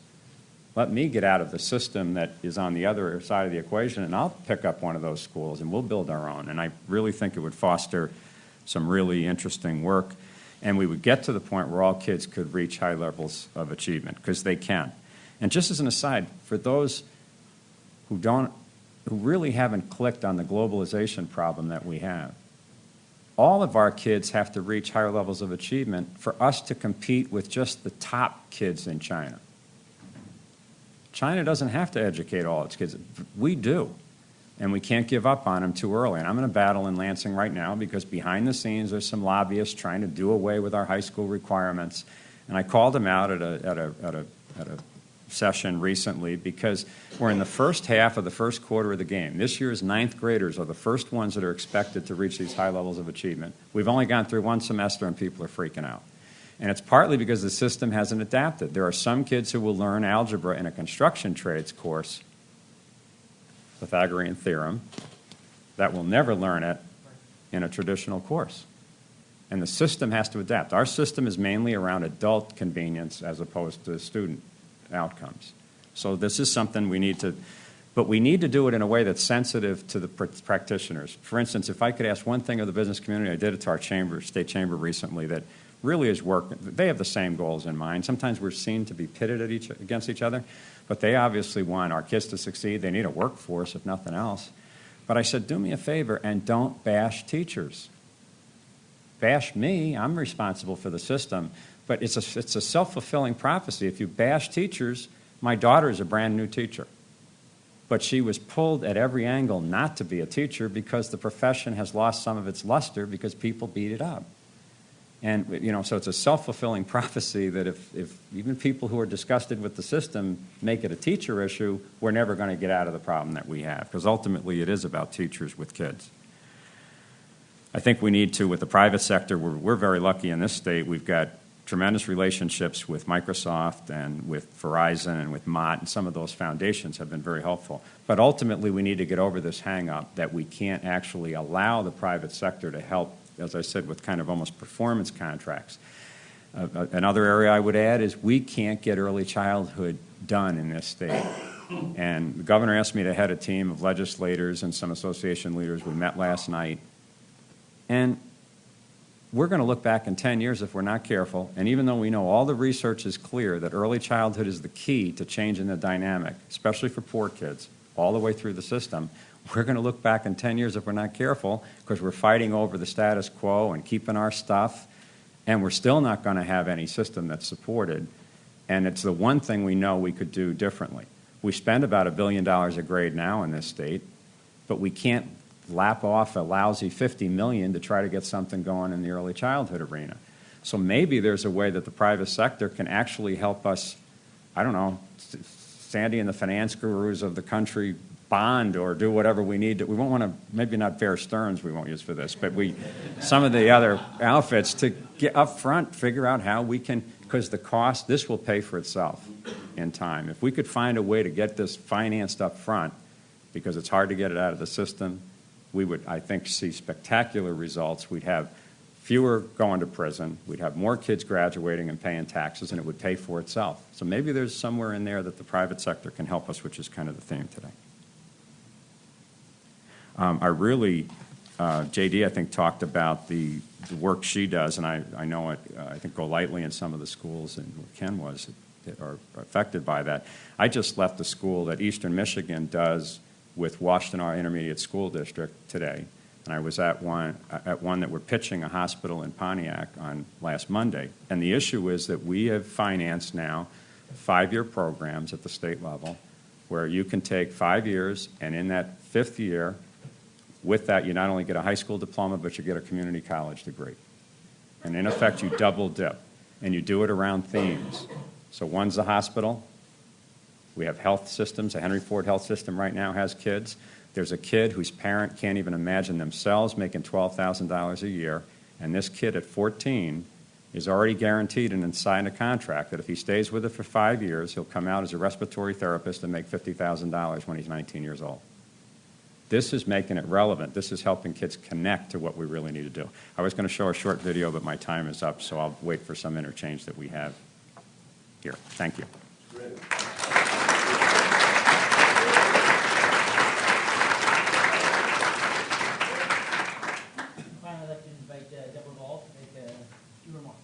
Let me get out of the system that is on the other side of the equation and I'll pick up one of those schools and we'll build our own. And I really think it would foster some really interesting work. And we would get to the point where all kids could reach high levels of achievement because they can. And just as an aside, for those who don't who really haven't clicked on the globalization problem that we have. All of our kids have to reach higher levels of achievement for us to compete with just the top kids in China. China doesn't have to educate all its kids. We do. And we can't give up on them too early. And I'm in a battle in Lansing right now because behind the scenes there's some lobbyists trying to do away with our high school requirements. And I called them out at a, at a, at a, at a session recently because we're in the first half of the first quarter of the game. This year's ninth graders are the first ones that are expected to reach these high levels of achievement. We've only gone through one semester and people are freaking out. And it's partly because the system hasn't adapted. There are some kids who will learn algebra in a construction trades course, Pythagorean theorem, that will never learn it in a traditional course. And the system has to adapt. Our system is mainly around adult convenience as opposed to student outcomes. So this is something we need to, but we need to do it in a way that's sensitive to the pr- practitioners. For instance, if I could ask one thing of the business community, I did it to our chamber, state chamber recently, that really is work. They have the same goals in mind. Sometimes we're seen to be pitted at each, against each other, but they obviously want our kids to succeed. They need a workforce, if nothing else. But I said, do me a favor and don't bash teachers. Bash me, I'm responsible for the system, but it's a, it's a self fulfilling prophecy. If you bash teachers, my daughter is a brand new teacher. But she was pulled at every angle not to be a teacher because the profession has lost some of its luster because people beat it up. And, you know, so it's a self fulfilling prophecy that if, if even people who are disgusted with the system make it a teacher issue, we're never going to get out of the problem that we have because ultimately it is about teachers with kids. I think we need to, with the private sector, we're, we're very lucky in this state. We've got tremendous relationships with Microsoft and with Verizon and with Mott, and some of those foundations have been very helpful. But ultimately, we need to get over this hang up that we can't actually allow the private sector to help, as I said, with kind of almost performance contracts. Uh, another area I would add is we can't get early childhood done in this state. And the governor asked me to head a team of legislators and some association leaders. We met last night. And we're going to look back in 10 years if we're not careful. And even though we know all the research is clear that early childhood is the key to changing the dynamic, especially for poor kids, all the way through the system, we're going to look back in 10 years if we're not careful because we're fighting over the status quo and keeping our stuff. And we're still not going to have any system that's supported. And it's the one thing we know we could do differently. We spend about a billion dollars a grade now in this state, but we can't lap off a lousy 50 million to try to get something going in the early childhood arena. So maybe there's a way that the private sector can actually help us, I don't know, Sandy and the finance gurus of the country bond or do whatever we need to. We won't want to, maybe not Bear Stearns we won't use for this, but we, some of the other outfits to get up front, figure out how we can, because the cost, this will pay for itself in time. If we could find a way to get this financed up front, because it's hard to get it out of the system, we would, I think, see spectacular results. We'd have fewer going to prison, we'd have more kids graduating and paying taxes, and it would pay for itself. So maybe there's somewhere in there that the private sector can help us, which is kind of the theme today. Um, I really, uh, JD, I think, talked about the, the work she does, and I, I know it, uh, I think go lightly in some of the schools, and Ken was, that are affected by that. I just left the school that Eastern Michigan does with Washtenaw Intermediate School District today, and I was at one, at one that we're pitching a hospital in Pontiac on last Monday. And the issue is that we have financed now five-year programs at the state level where you can take five years, and in that fifth year, with that, you not only get a high school diploma, but you get a community college degree. And in effect, you double dip, and you do it around themes. So one's the hospital. We have health systems. The Henry Ford Health System right now has kids. There's a kid whose parent can't even imagine themselves making $12,000 a year, and this kid at 14 is already guaranteed and signed a contract that if he stays with it for five years, he'll come out as a respiratory therapist and make $50,000 when he's 19 years old. This is making it relevant. This is helping kids connect to what we really need to do. I was going to show a short video, but my time is up, so I'll wait for some interchange that we have here. Thank you. Finally, I'd like to invite uh, Deborah Ball to make a few remarks.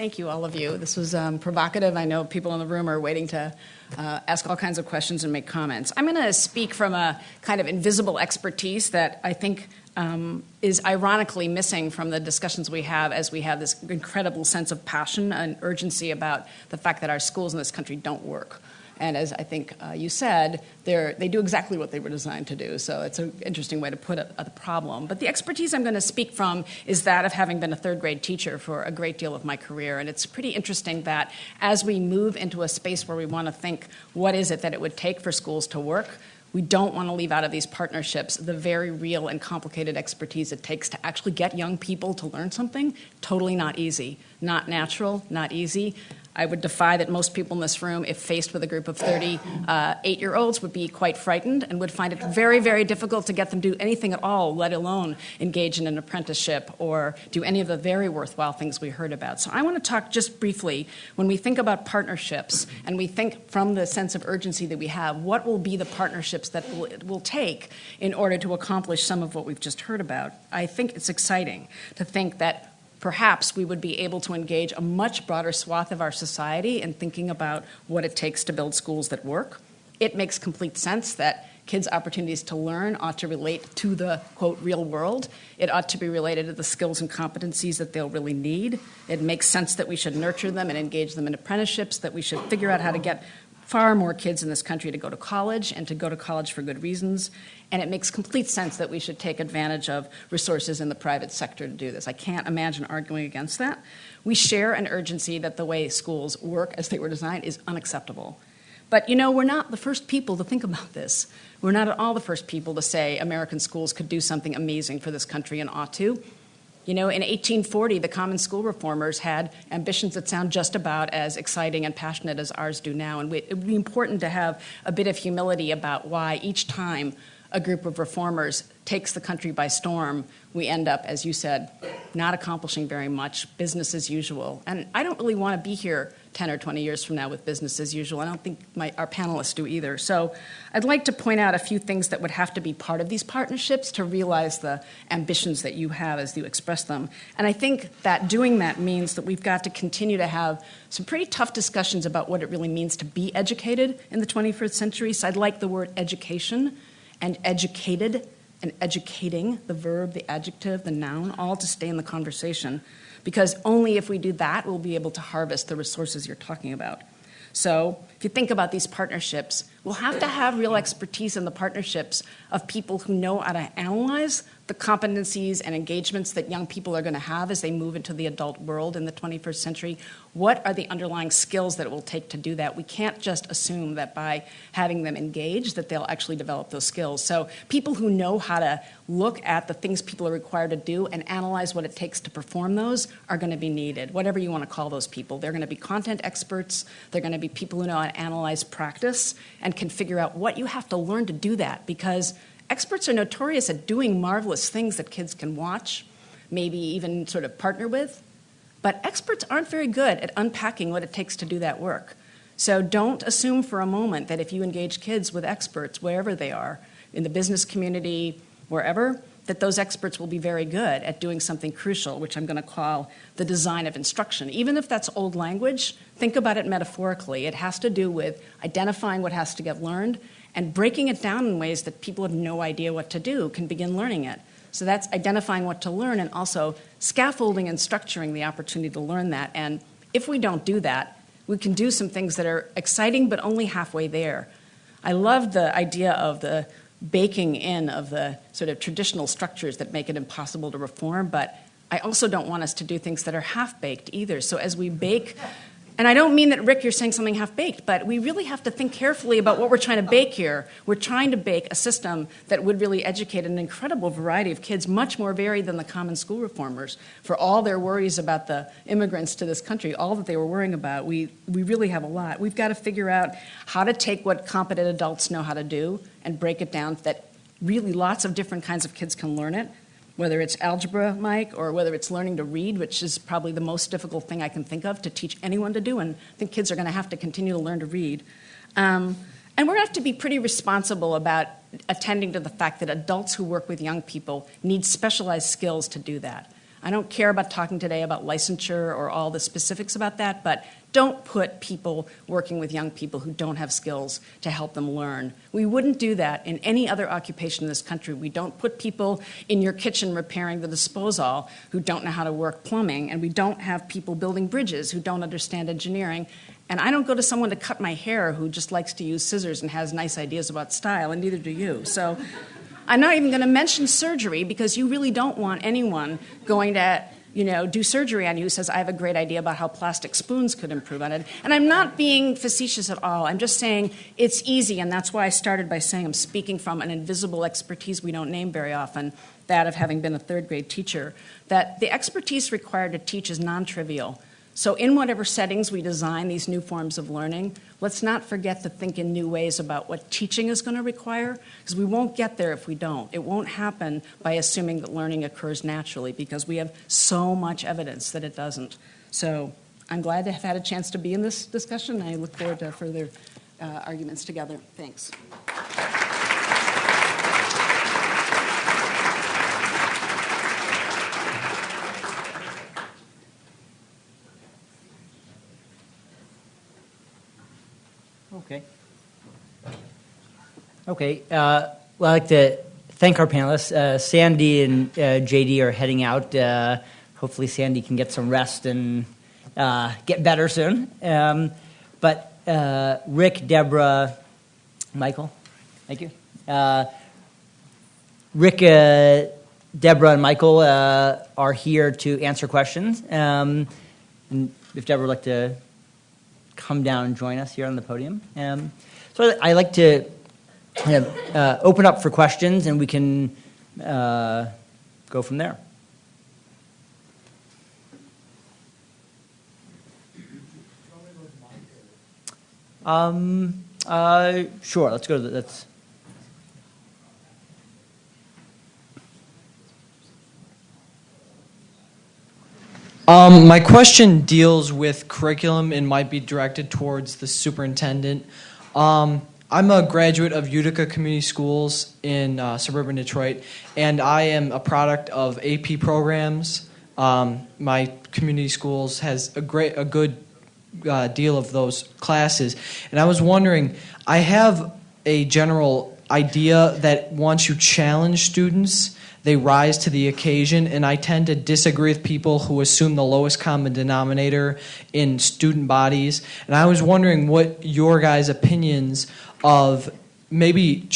Thank you, all of you. This was um, provocative. I know people in the room are waiting to uh, ask all kinds of questions and make comments. I'm going to speak from a kind of invisible expertise that I think um, is ironically missing from the discussions we have as we have this incredible sense of passion and urgency about the fact that our schools in this country don't work. And as I think uh, you said, they do exactly what they were designed to do. So it's an interesting way to put uh, the problem. But the expertise I'm going to speak from is that of having been a third grade teacher for a great deal of my career. And it's pretty interesting that as we move into a space where we want to think, what is it that it would take for schools to work? We don't want to leave out of these partnerships the very real and complicated expertise it takes to actually get young people to learn something. Totally not easy, not natural, not easy. I would defy that most people in this room, if faced with a group of 38 uh, year olds, would be quite frightened and would find it very, very difficult to get them to do anything at all, let alone engage in an apprenticeship or do any of the very worthwhile things we heard about. So I want to talk just briefly when we think about partnerships and we think from the sense of urgency that we have, what will be the partnerships that it will take in order to accomplish some of what we've just heard about? I think it's exciting to think that perhaps we would be able to engage a much broader swath of our society in thinking about what it takes to build schools that work. It makes complete sense that kids' opportunities to learn ought to relate to the quote real world. It ought to be related to the skills and competencies that they'll really need. It makes sense that we should nurture them and engage them in apprenticeships, that we should figure out how to get far more kids in this country to go to college and to go to college for good reasons. And it makes complete sense that we should take advantage of resources in the private sector to do this. I can't imagine arguing against that. We share an urgency that the way schools work as they were designed is unacceptable. But you know, we're not the first people to think about this. We're not at all the first people to say American schools could do something amazing for this country and ought to. You know, in 1840, the Common School reformers had ambitions that sound just about as exciting and passionate as ours do now. And it would be important to have a bit of humility about why each time a group of reformers takes the country by storm, we end up, as you said, not accomplishing very much, business as usual. And I don't really want to be here 10 or 20 years from now with business as usual. I don't think my, our panelists do either. So I'd like to point out a few things that would have to be part of these partnerships to realize the ambitions that you have as you express them. And I think that doing that means that we've got to continue to have some pretty tough discussions about what it really means to be educated in the 21st century. So I'd like the word education and educated and educating, the verb, the adjective, the noun, all to stay in the conversation. Because only if we do that, we'll be able to harvest the resources you're talking about. So, if you think about these partnerships, we'll have to have real expertise in the partnerships of people who know how to analyze the competencies and engagements that young people are going to have as they move into the adult world in the 21st century. What are the underlying skills that it will take to do that? We can't just assume that by having them engaged that they'll actually develop those skills. So people who know how to look at the things people are required to do and analyze what it takes to perform those are going to be needed. Whatever you want to call those people. They're going to be content experts, they're going to be people who know how to analyze practice and can figure out what you have to learn to do that because experts are notorious at doing marvelous things that kids can watch, maybe even sort of partner with. But experts aren't very good at unpacking what it takes to do that work. So don't assume for a moment that if you engage kids with experts, wherever they are, in the business community, wherever, that those experts will be very good at doing something crucial, which I'm going to call the design of instruction. Even if that's old language, think about it metaphorically. It has to do with identifying what has to get learned and breaking it down in ways that people have no idea what to do can begin learning it. So that's identifying what to learn and also scaffolding and structuring the opportunity to learn that. And if we don't do that, we can do some things that are exciting but only halfway there. I love the idea of the baking in of the sort of traditional structures that make it impossible to reform, but I also don't want us to do things that are half baked either. So as we bake and I don't mean that, Rick, you're saying something half baked, but we really have to think carefully about what we're trying to bake here. We're trying to bake a system that would really educate an incredible variety of kids, much more varied than the common school reformers. For all their worries about the immigrants to this country, all that they were worrying about, we, we really have a lot. We've got to figure out how to take what competent adults know how to do and break it down that really lots of different kinds of kids can learn it whether it's algebra, Mike, or whether it's learning to read, which is probably the most difficult thing I can think of to teach anyone to do. And I think kids are going to have to continue to learn to read. Um, and we're going to have to be pretty responsible about attending to the fact that adults who work with young people need specialized skills to do that. I don't care about talking today about licensure or all the specifics about that, but don't put people working with young people who don't have skills to help them learn. We wouldn't do that in any other occupation in this country. We don't put people in your kitchen repairing the disposal who don't know how to work plumbing, and we don't have people building bridges who don't understand engineering. And I don't go to someone to cut my hair who just likes to use scissors and has nice ideas about style, and neither do you. So I'm not even going to mention surgery because you really don't want anyone going to you know, do surgery on you says, I have a great idea about how plastic spoons could improve on it. And I'm not being facetious at all. I'm just saying it's easy, and that's why I started by saying I'm speaking from an invisible expertise we don't name very often, that of having been a third grade teacher, that the expertise required to teach is non trivial. So, in whatever settings we design these new forms of learning, let's not forget to think in new ways about what teaching is going to require, because we won't get there if we don't. It won't happen by assuming that learning occurs naturally, because we have so much evidence that it doesn't. So, I'm glad to have had a chance to be in this discussion. I look forward to further uh, arguments together. Thanks. Okay. Uh, well, I'd like to thank our panelists. Uh, Sandy and uh, JD are heading out. Uh, hopefully, Sandy can get some rest and uh, get better soon. Um, but uh, Rick, Deborah, Michael, thank you. Rick, Deborah, and Michael are here to answer questions. Um, if Deborah would like to come down and join us here on the podium. Um, so I like to uh, open up for questions, and we can uh, go from there. Um, uh, sure. Let's go to the, that's. Um, my question deals with curriculum and might be directed towards the superintendent. Um, I'm a graduate of Utica Community Schools in uh, suburban Detroit, and I am a product of AP programs. Um, my community schools has a great, a good uh, deal of those classes, and I was wondering. I have a general idea that once you challenge students, they rise to the occasion, and I tend to disagree with people who assume the lowest common denominator in student bodies. And I was wondering what your guys' opinions of maybe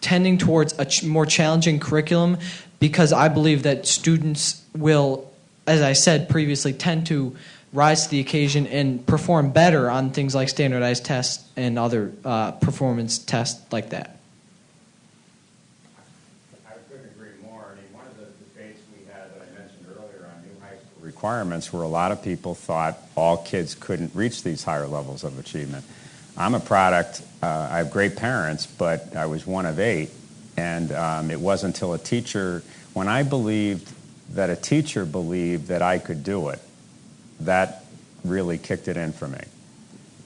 tending towards a ch- more challenging curriculum, because I believe that students will, as I said previously, tend to rise to the occasion and perform better on things like standardized tests and other uh, performance tests like that. I couldn't agree more. I mean one of the debates we had that I mentioned earlier on new high school requirements where a lot of people thought all kids couldn't reach these higher levels of achievement. I'm a product, uh, I have great parents, but I was one of eight. And um, it wasn't until a teacher, when I believed that a teacher believed that I could do it, that really kicked it in for me.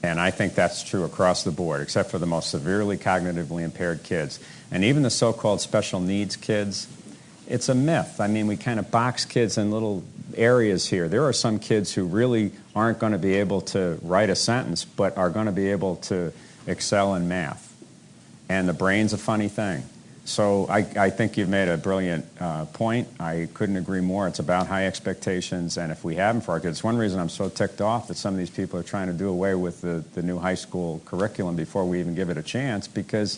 And I think that's true across the board, except for the most severely cognitively impaired kids. And even the so called special needs kids, it's a myth. I mean, we kind of box kids in little areas here. There are some kids who really aren't going to be able to write a sentence, but are going to be able to excel in math. And the brain's a funny thing. So I, I think you've made a brilliant uh, point. I couldn't agree more. It's about high expectations, and if we have them for our kids, one reason I'm so ticked off that some of these people are trying to do away with the, the new high school curriculum before we even give it a chance, because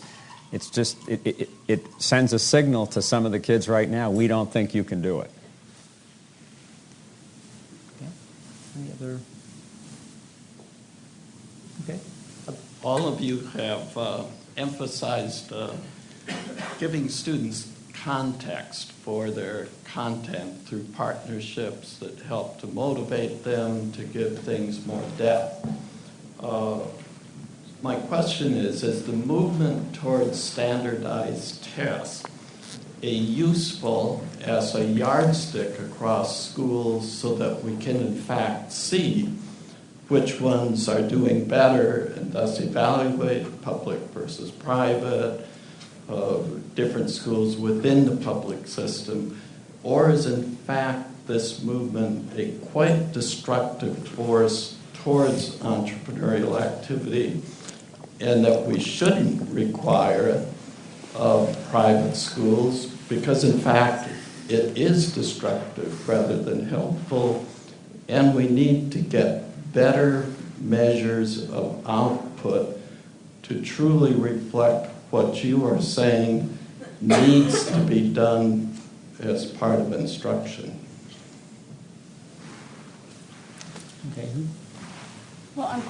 it's just it, it, it sends a signal to some of the kids right now. We don't think you can do it. Okay. Any other? Okay. All of you have uh, emphasized uh, giving students context for their content through partnerships that help to motivate them to give things more depth. Uh, my question is Is the movement towards standardized tests useful as a yardstick across schools so that we can, in fact, see which ones are doing better and thus evaluate public versus private? of different schools within the public system, or is in fact this movement a quite destructive force towards entrepreneurial activity, and that we shouldn't require it of private schools because, in fact, it is destructive rather than helpful, and we need to get better measures of output to truly reflect what you are saying needs to be done as part of instruction. Okay. Well, un-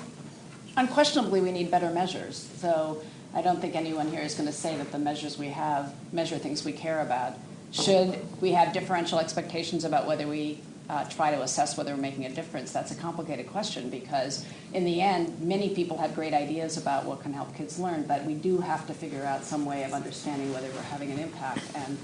unquestionably, we need better measures. So I don't think anyone here is going to say that the measures we have measure things we care about. Should we have differential expectations about whether we uh, try to assess whether we're making a difference? That's a complicated question because, in the end, many people have great ideas about what can help kids learn, but we do have to figure out some way of understanding whether we're having an impact. And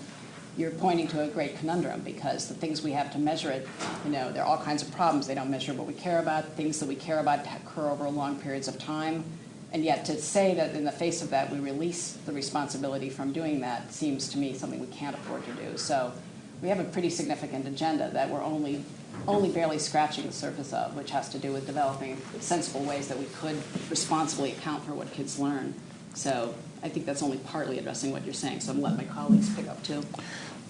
you're pointing to a great conundrum because the things we have to measure it, you know, there are all kinds of problems. They don't measure what we care about. Things that we care about occur over long periods of time. And yet, to say that in the face of that we release the responsibility from doing that seems to me something we can't afford to do. So we have a pretty significant agenda that we're only only barely scratching the surface of, which has to do with developing sensible ways that we could responsibly account for what kids learn. So I think that's only partly addressing what you're saying. So I'm let my colleagues pick up too.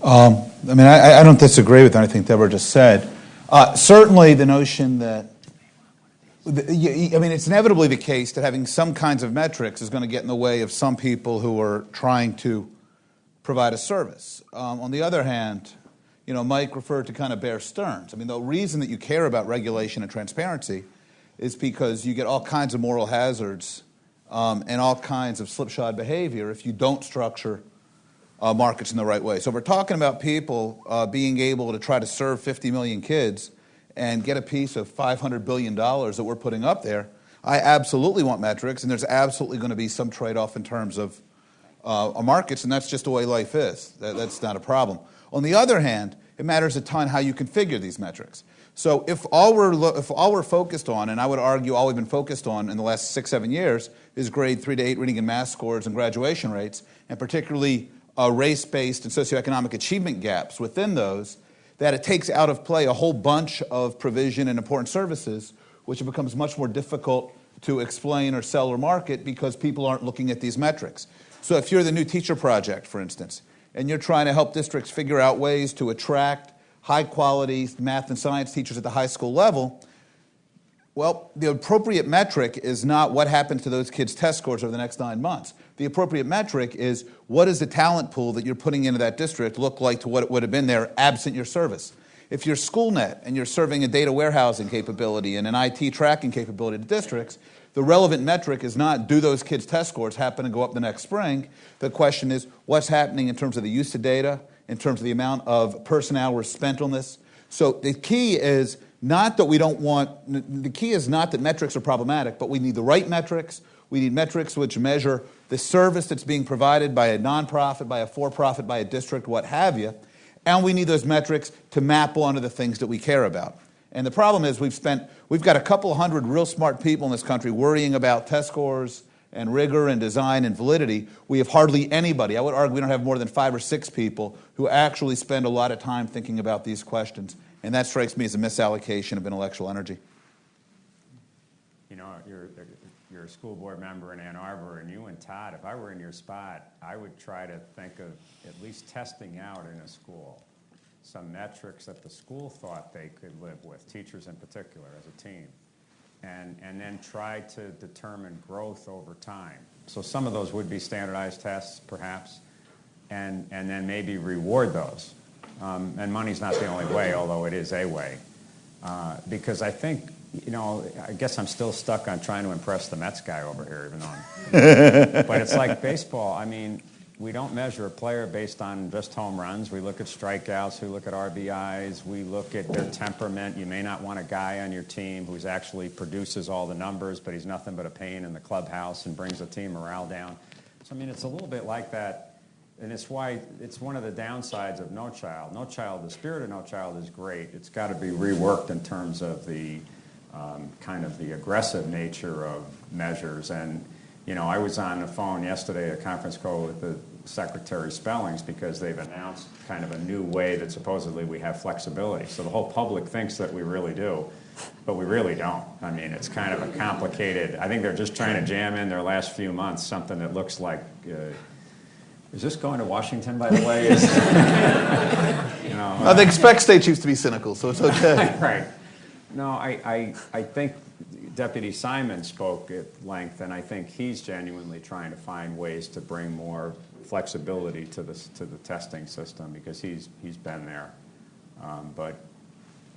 Um, I mean, I, I, don't disagree with anything Deborah just said. Uh, certainly, the notion that I mean, it's inevitably the case that having some kinds of metrics is going to get in the way of some people who are trying to provide a service. Um, on the other hand, you know, Mike referred to kind of Bear Stearns. I mean, the reason that you care about regulation and transparency is because you get all kinds of moral hazards um, and all kinds of slipshod behavior if you don't structure uh, markets in the right way. So if we're talking about people uh, being able to try to serve 50 million kids and get a piece of $500 billion that we're putting up there. I absolutely want metrics, and there's absolutely going to be some trade off in terms of uh, markets, and that's just the way life is. That, that's not a problem. On the other hand, it matters a ton how you configure these metrics. So if all we're, lo- if all we're focused on, and I would argue all we've been focused on in the last six, seven years, is grade three to eight reading and math scores and graduation rates, and particularly uh, race based and socioeconomic achievement gaps within those, that it takes out of play a whole bunch of provision and important services, which it becomes much more difficult to explain or sell or market because people aren't looking at these metrics. So if you're the new teacher project, for instance, and you're trying to help districts figure out ways to attract high quality math and science teachers at the high school level, well, the appropriate metric is not what happens to those kids' test scores over the next nine months. The appropriate metric is what does the talent pool that you're putting into that district look like to what it would have been there absent your service? If you're SchoolNet and you're serving a data warehousing capability and an IT tracking capability to districts, the relevant metric is not do those kids' test scores happen to go up the next spring. The question is what's happening in terms of the use of data, in terms of the amount of person hours spent on this. So the key is not that we don't want, the key is not that metrics are problematic, but we need the right metrics. We need metrics which measure the service that's being provided by a nonprofit, by a for profit, by a district, what have you. And we need those metrics to map onto the things that we care about. And the problem is we've spent, we've got a couple hundred real smart people in this country worrying about test scores and rigor and design and validity. We have hardly anybody, I would argue we don't have more than five or six people who actually spend a lot of time thinking about these questions. And that strikes me as a misallocation of intellectual energy. You know, you're, a school board member in Ann Arbor, and you and Todd, if I were in your spot, I would try to think of at least testing out in a school some metrics that the school thought they could live with, teachers in particular, as a team, and, and then try to determine growth over time. So some of those would be standardized tests, perhaps, and, and then maybe reward those. Um, and money's not the only way, although it is a way. Uh, because I think, you know, I guess I'm still stuck on trying to impress the Mets guy over here, even though I'm. but it's like baseball. I mean, we don't measure a player based on just home runs. We look at strikeouts, we look at RBIs, we look at their temperament. You may not want a guy on your team who's actually produces all the numbers, but he's nothing but a pain in the clubhouse and brings the team morale down. So, I mean, it's a little bit like that. And it's why it's one of the downsides of No Child. No Child, the spirit of No Child is great. It's got to be reworked in terms of the kind of the aggressive nature of measures. And, you know, I was on the phone yesterday, a conference call with the Secretary Spellings because they've announced kind of a new way that supposedly we have flexibility. So the whole public thinks that we really do, but we really don't. I mean, it's kind of a complicated. I think they're just trying to jam in their last few months something that looks like. Uh, is this going to Washington, by the way? Is, you know, I think spec states used to be cynical, so it's okay. right. No, I, I, I think Deputy Simon spoke at length, and I think he's genuinely trying to find ways to bring more flexibility to the, to the testing system because he's, he's been there. Um, but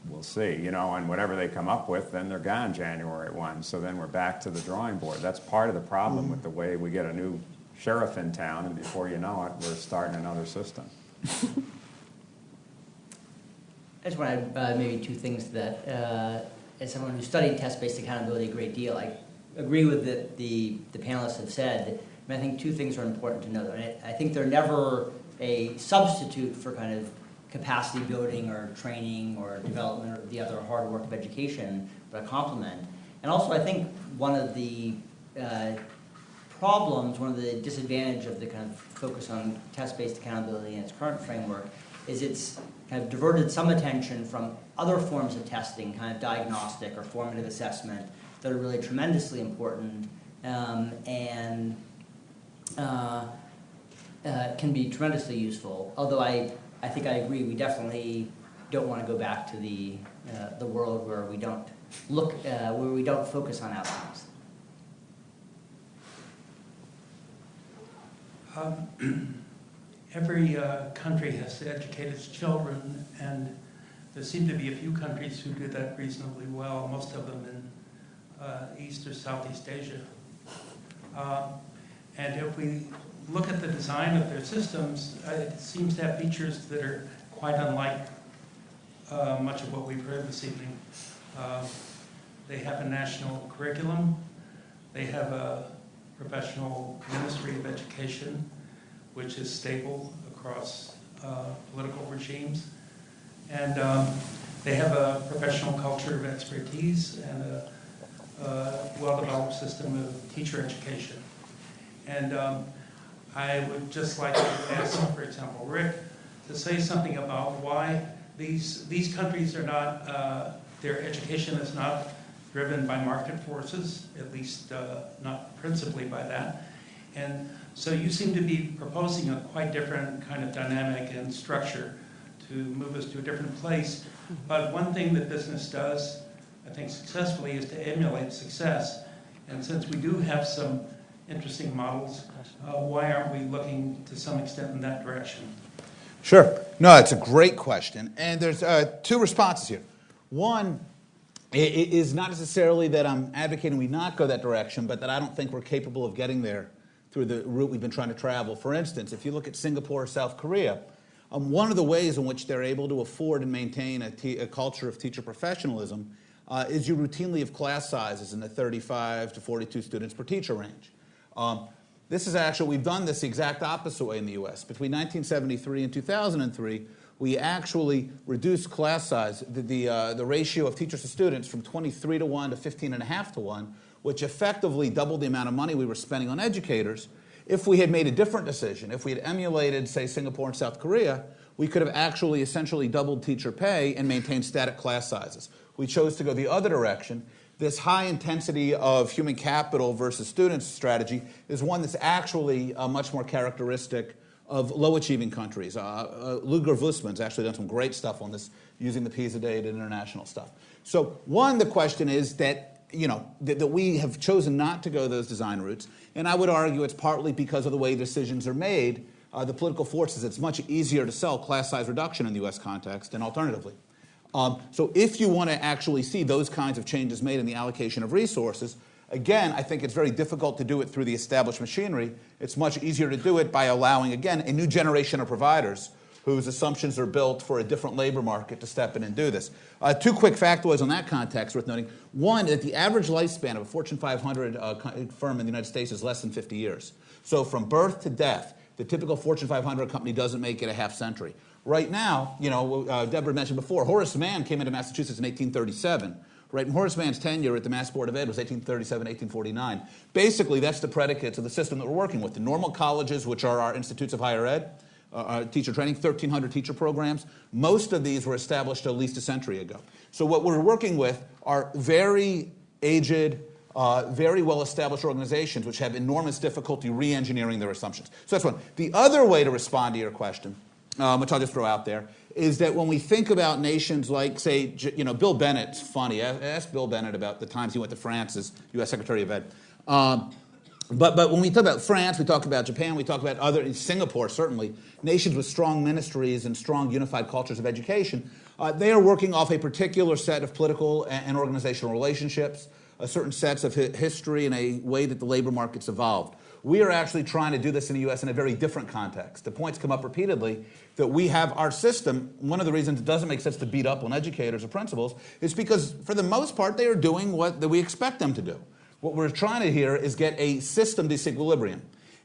we'll see, you know, and whatever they come up with, then they're gone January 1. So then we're back to the drawing board. That's part of the problem with the way we get a new sheriff in town, and before you know it, we're starting another system. I just want to add uh, maybe two things that. Uh, as someone who studied test-based accountability a great deal, I agree with the, the, the panelists have said. I, I think two things are important to note. I, I think they're never a substitute for kind of capacity building or training or development or the other hard work of education, but a complement. And also, I think one of the uh, problems, one of the disadvantage of the kind of focus on test-based accountability in its current framework is it's of diverted some attention from other forms of testing, kind of diagnostic or formative assessment, that are really tremendously important um, and uh, uh, can be tremendously useful. Although I, I think I agree, we definitely don't want to go back to the, uh, the world where we don't look, uh, where we don't focus on outcomes. Um, every uh, country has to educate its children, and there seem to be a few countries who do that reasonably well, most of them in uh, East or Southeast Asia. Uh, and if we look at the design of their systems, uh, it seems to have features that are quite unlike uh, much of what we've heard this evening. Uh, they have a national curriculum. They have a professional ministry of education, which is stable across uh, political regimes. And um, they have a professional culture of expertise and a, a well-developed system of teacher education. And um, I would just like to ask, for example, Rick, to say something about why these, these countries are not, uh, their education is not driven by market forces, at least uh, not principally by that. And so you seem to be proposing a quite different kind of dynamic and structure to move us to a different place. But one thing that business does, I think successfully, is to emulate success. And since we do have some interesting models, uh, why aren't we looking to some extent in that direction? Sure. No, it's a great question. And there's uh, two responses here. One it is not necessarily that I'm advocating we not go that direction, but that I don't think we're capable of getting there through the route we've been trying to travel. For instance, if you look at Singapore or South Korea, um, one of the ways in which they're able to afford and maintain a, a culture of teacher professionalism uh, is you routinely have class sizes in the 35 to 42 students per teacher range. Um, this is actually, we've done this the exact opposite way in the US. Between 1973 and 2003, we actually reduced class size, the, the, uh, the ratio of teachers to students from 23 to 1 to 15 and a half to 1, which effectively doubled the amount of money we were spending on educators. If we had made a different decision, if we had emulated, say, Singapore and South Korea, we could have actually essentially doubled teacher pay and maintained static class sizes. We chose to go the other direction. This high intensity of human capital versus students strategy is one that's actually uh, much more characteristic of low achieving countries. Uh, uh, Ludger Woessmann's actually done some great stuff on this using the PISA data and international stuff. So, one, the question is that you know, that, that, we have chosen not to go those design routes. And I would argue it's partly because of the way decisions are made. Uh, the political forces, it's much easier to sell class size reduction in the US context than alternatively. Um, so if you want to actually see those kinds of changes made in the allocation of resources, again, I think it's very difficult to do it through the established machinery. It's much easier to do it by allowing, again, a new generation of providers whose assumptions are built for a different labor market to step in and do this. Uh, two quick factoids on that context worth noting. One, that the average lifespan of a Fortune 500 uh, firm in the United States is less than 50 years. So from birth to death, the typical Fortune 500 company doesn't make it a half century. Right now, you know, uh, Deborah mentioned before, Horace Mann came into Massachusetts in 1837. Right, and Horace Mann's tenure at the Mass Board of Ed was 1837, 1849. Basically, that's the predicates of the system that we're working with. The normal colleges, which are our institutes of higher ed, uh, uh teacher training, 1,300 teacher programs. Most of these were established at least a century ago. So what we're working with are very aged, uh, very well established organizations which have enormous difficulty re engineering their assumptions. So that's one. The other way to respond to your question, um, which I'll just throw out there, is that when we think about nations like, say, you know, Bill Bennett's funny. Ask Bill Bennett about the times he went to France as U.S. Secretary of Ed. Um, but, but when we talk about France, we talk about Japan, we talk about other, Singapore certainly, nations with strong ministries and strong unified cultures of education, uh, they are working off a particular set of political and, organizational relationships, a certain sets of hi- history, and a way that the labor market's evolved. We are actually trying to do this in the US in a very different context. The points come up repeatedly that we have our system. One of the reasons it doesn't make sense to beat up on educators or principals is because, for the most part, they are doing what we expect them to do. What we're trying to here is get a system disequilibrium.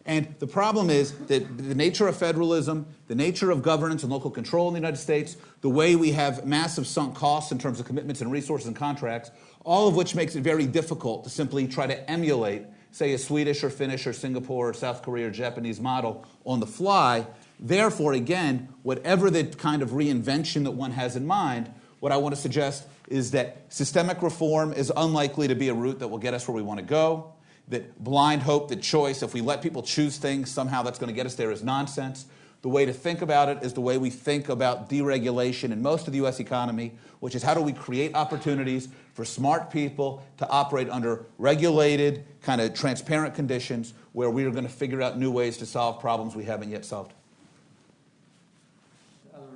And the problem is that the nature of federalism, the nature of governance and local control in the United States, the way we have massive sunk costs in terms of commitments and resources and contracts, all of which makes it very difficult to simply try to emulate, say, a Swedish or Finnish or Singapore or South Korea or Japanese model on the fly. Therefore, again, whatever the kind of reinvention that one has in mind, what I want to suggest is that systemic reform is unlikely to be a route that will get us where we want to go. That blind hope, that choice, if we let people choose things, somehow that's going to get us there is nonsense. The way to think about it is the way we think about deregulation in most of the US economy, which is how do we create opportunities for smart people to operate under regulated, kind of transparent conditions where we are going to figure out new ways to solve problems we haven't yet solved. Other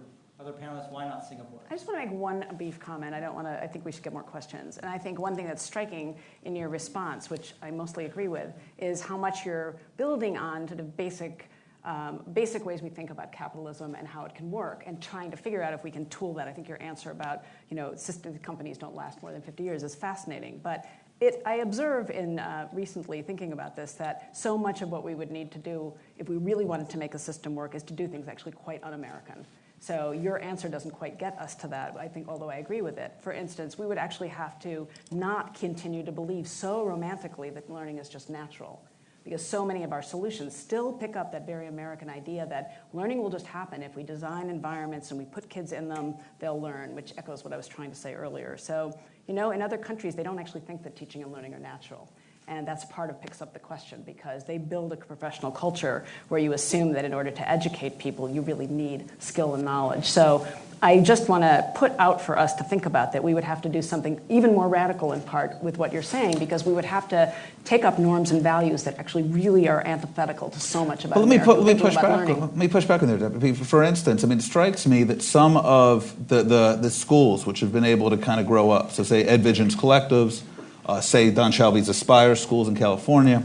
other panelists, why not Singapore? I just want to make one brief comment. I don't want to, I think we should get more questions. And I think one thing that's striking in your response, which I mostly agree with, is how much you're building on sort of basic. Um, basic ways we think about capitalism and how it can work, and trying to figure out if we can tool that. I think your answer about you know system companies don't last more than 50 years is fascinating. But it, I observe in uh, recently thinking about this that so much of what we would need to do if we really wanted to make a system work is to do things actually quite un-American. So your answer doesn't quite get us to that, I think, although I agree with it. For instance, we would actually have to not continue to believe so romantically that learning is just natural. Because so many of our solutions still pick up that very American idea that learning will just happen. If we design environments and we put kids in them, they'll learn, which echoes what I was trying to say earlier. So, you know, in other countries, they don't actually think that teaching and learning are natural. And that's part of picks up the question because they build a professional culture where you assume that in order to educate people, you really need skill and knowledge. So I just want to put out for us to think about that we would have to do something even more radical in part with what you're saying because we would have to take up norms and values that actually really are antithetical to so much about well, let me, put, let me push back. Learning. Let me push back on there. For instance, I mean, it strikes me that some of the, the, the schools which have been able to kind of grow up, so say EdVisions collectives, uh, say Don Shalvey's Aspire schools in California.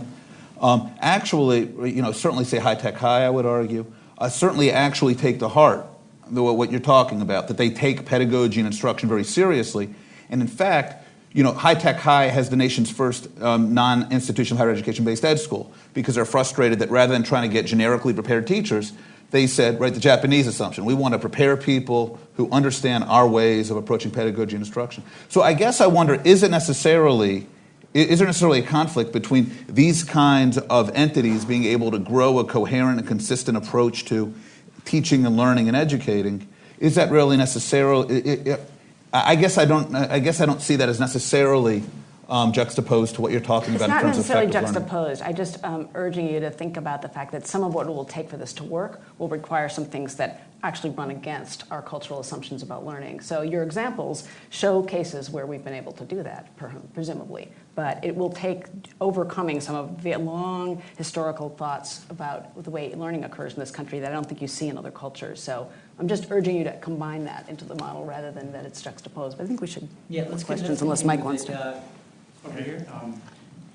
Um, actually, you know, certainly say High Tech High, I would argue, uh, certainly actually take to heart the, what you're talking about, that they take pedagogy and instruction very seriously. And in fact, you know, High Tech High has the nation's first um, non-institutional higher education-based ed school because they're frustrated that rather than trying to get generically prepared teachers, they said, right, the Japanese assumption. We want to prepare people who understand our ways of approaching pedagogy and instruction. So I guess I wonder, is it necessarily, is there necessarily a conflict between these kinds of entities being able to grow a coherent and consistent approach to teaching and learning and educating? Is that really necessarily? I guess I don't. I guess I don't see that as necessarily um, juxtaposed to what you're talking it's about in terms of It's not necessarily juxtaposed. I'm just um, urging you to think about the fact that some of what it will take for this to work will require some things that actually run against our cultural assumptions about learning. So your examples show cases where we've been able to do that, presumably. But it will take overcoming some of the long historical thoughts about the way learning occurs in this country that I don't think you see in other cultures. So I'm just urging you to combine that into the model rather than that it's juxtaposed. But I think we should yeah, let's questions unless Mike wants to. Uh, Okay. Um,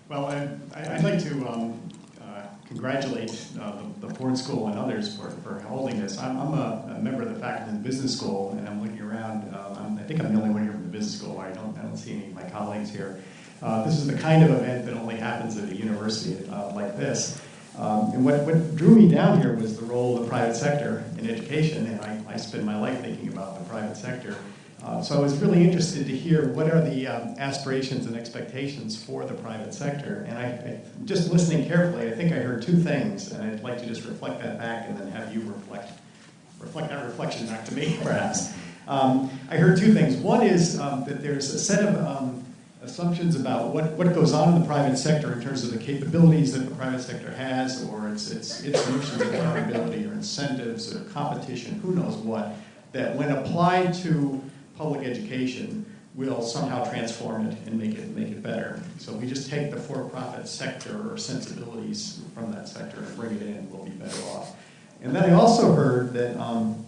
well, I, would like to um, uh, congratulate uh, the, the, Ford School and others for, for holding this. I'm, I'm a, a, member of the faculty in the business school, and I'm looking around. Uh, i think I'm the only one here from the business school. I don't, I don't see any of my colleagues here. Uh, this is the kind of event that only happens at a university uh, like this. Um, and what, what drew me down here was the role of the private sector in education, and I, I spend my life thinking about the private sector. Uh, so I was really interested to hear what are the um, aspirations and expectations for the private sector. And I, I, just listening carefully, I think I heard two things, and I'd like to just reflect that back and then have you reflect, reflect that reflection back to me, perhaps. Um, I heard two things. One is um, that there's a set of um, assumptions about what, what goes on in the private sector in terms of the capabilities that the private sector has, or its, its, its notions of accountability, or incentives, or competition, who knows what, that when applied to public education will somehow transform it and make it make it better. So we just take the for-profit sector or sensibilities from that sector and bring it in, we'll be better off. And then I also heard that, um,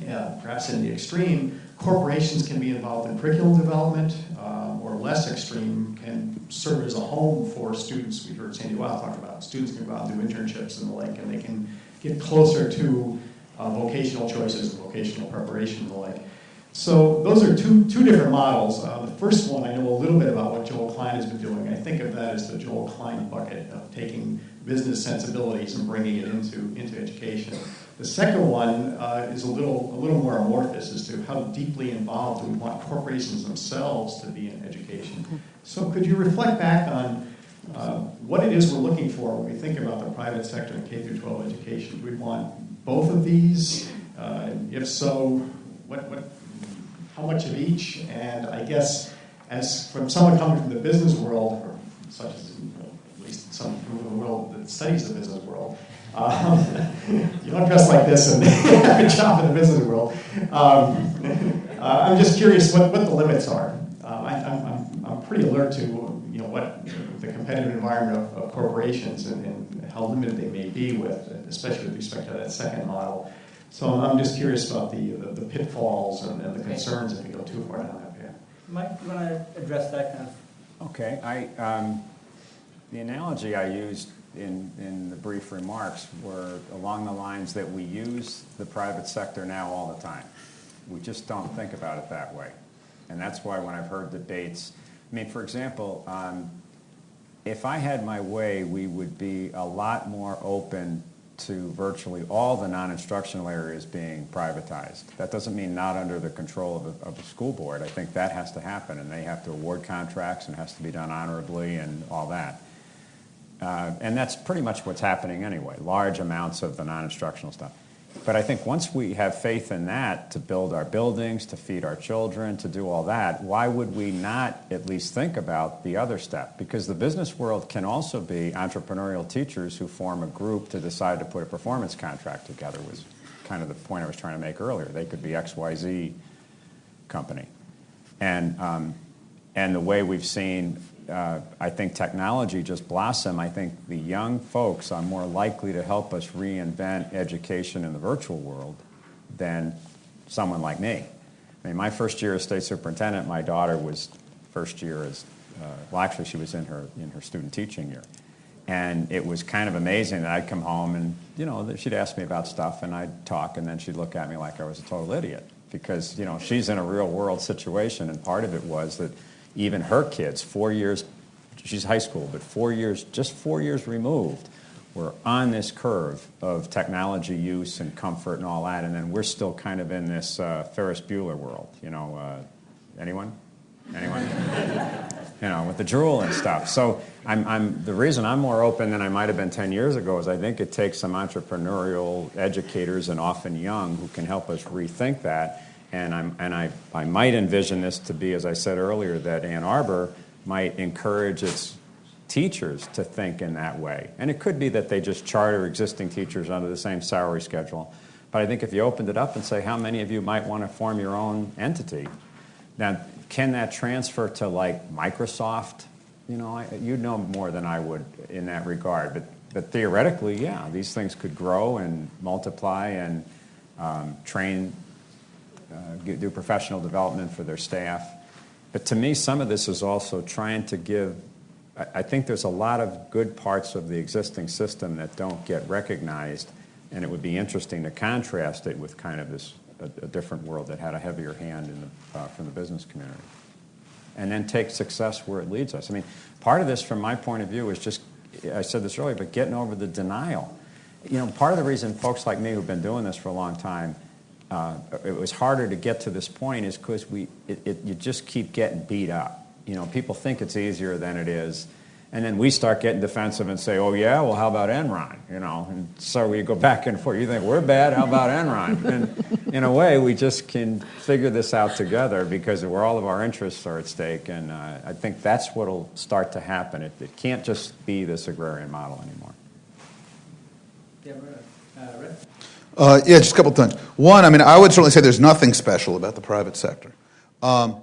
yeah, perhaps in the extreme, corporations can be involved in curriculum development, um, or less extreme, can serve as a home for students. We heard Sandy Weill talk about students can go out and do internships and the like, and they can get closer to uh, vocational choices and vocational preparation and the like. So those are two, two different models. Uh, the first one, I know a little bit about what Joel Klein has been doing. I think of that as the Joel Klein bucket of taking business sensibilities and bringing it into, into education. The second one uh, is a little, a little more amorphous as to how deeply involved we want corporations themselves to be in education. So could you reflect back on uh, what it is we're looking for when we think about the private sector and K through 12 education? Do we want both of these? Uh, if so, what, what how much of each, and I guess as from someone coming from the business world, or such as you know, at least some from the world that studies the business world, um, you don't dress like this and have a job in the business world. Um, uh, I'm just curious what, what the limits are. Um, I, am I'm, I'm pretty alert to you know what the competitive environment of, of corporations and, and, how limited they may be with, especially with respect to that second model. So I'm just curious about the, the, the pitfalls and, and, the concerns if we go too far down that path. Mike, you want to address that kind of? Okay. I, um, the analogy I used in, in the brief remarks were along the lines that we use the private sector now all the time. We just don't think about it that way. And that's why when I've heard debates, I mean, for example, um, if I had my way, we would be a lot more open to virtually all the non-instructional areas being privatized. That doesn't mean not under the control of a, of a, school board. I think that has to happen, and they have to award contracts and has to be done honorably and all that. Uh, and that's pretty much what's happening anyway, large amounts of the non-instructional stuff. But I think once we have faith in that to build our buildings, to feed our children, to do all that, why would we not at least think about the other step? Because the business world can also be entrepreneurial teachers who form a group to decide to put a performance contract together was kind of the point I was trying to make earlier. They could be XYZ company. And, um, and the way we've seen uh, I think technology just blossom. I think the young folks are more likely to help us reinvent education in the virtual world than someone like me. I mean, my first year as state superintendent, my daughter was first year as, uh, well, actually, she was in her in her student teaching year, and it was kind of amazing that I'd come home and you know she'd ask me about stuff and I'd talk and then she'd look at me like I was a total idiot because you know she's in a real world situation and part of it was that even her kids, four years, she's high school, but four years, just four years removed, we're on this curve of technology use and comfort and all that, and then we're still kind of in this uh, Ferris Bueller world. You know, uh, anyone? Anyone? you know, with the drool and stuff. So I'm, I'm, the reason I'm more open than I might have been 10 years ago is I think it takes some entrepreneurial educators and often young who can help us rethink that. And, I'm, and I, I might envision this to be, as I said earlier, that Ann Arbor might encourage its teachers to think in that way. And it could be that they just charter existing teachers under the same salary schedule. But I think if you opened it up and say, how many of you might want to form your own entity? Now, can that transfer to like Microsoft? You know, I, you know more than I would in that regard. But, but theoretically, yeah, these things could grow and multiply and um, train, do professional development for their staff. But to me, some of this is also trying to give I think there's a lot of good parts of the existing system that don't get recognized, and it would be interesting to contrast it with kind of this a, a different world that had a heavier hand in the, uh, from the business community, and then take success where it leads us. I mean, part of this, from my point of view, is just I said this earlier, but getting over the denial. You know, part of the reason folks like me who've been doing this for a long time. Uh, it was harder to get to this point is because we it, it, you just keep getting beat up you know, people think it's easier than it is. And then we start getting defensive and say, oh, yeah, well, how about Enron? You know, and so we go back and forth. You think we're bad? How about Enron? And in a way, we just can figure this out together because where all of our interests are at stake. And uh, I think that's what will start to happen. It, it can't just be this agrarian model anymore. Yeah, uh, Rick? Uh, yeah, just a couple of things. One, I mean, I would certainly say there's nothing special about the private sector. Um,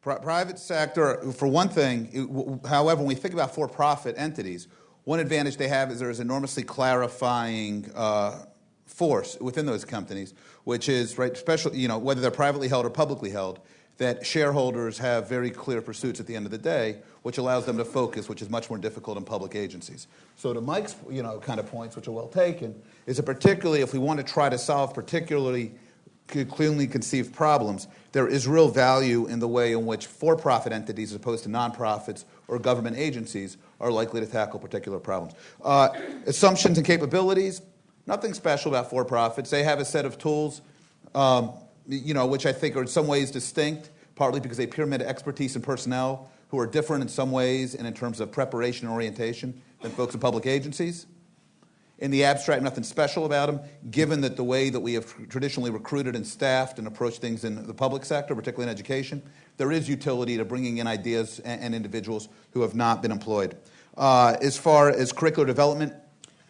private sector, for one thing, it, however, when we think about for profit entities, one advantage they have is there is enormously clarifying uh, force within those companies, which is, right, special, you know, whether they're privately held or publicly held, that shareholders have very clear pursuits at the end of the day, which allows them to focus, which is much more difficult in public agencies. So to Mike's, you know, kind of points, which are well taken, is that particularly if we want to try to solve particularly clearly conceived problems, there is real value in the way in which for profit entities, as opposed to nonprofits or government agencies, are likely to tackle particular problems. Uh, assumptions and capabilities nothing special about for profits. They have a set of tools, um, you know, which I think are in some ways distinct, partly because they pyramid expertise and personnel who are different in some ways and in terms of preparation and orientation than folks in public agencies in the abstract, nothing special about them, given that the way that we have traditionally recruited and staffed and approached things in the public sector, particularly in education, there is utility to bringing in ideas and, and individuals who have not been employed. Uh, as far as curricular development,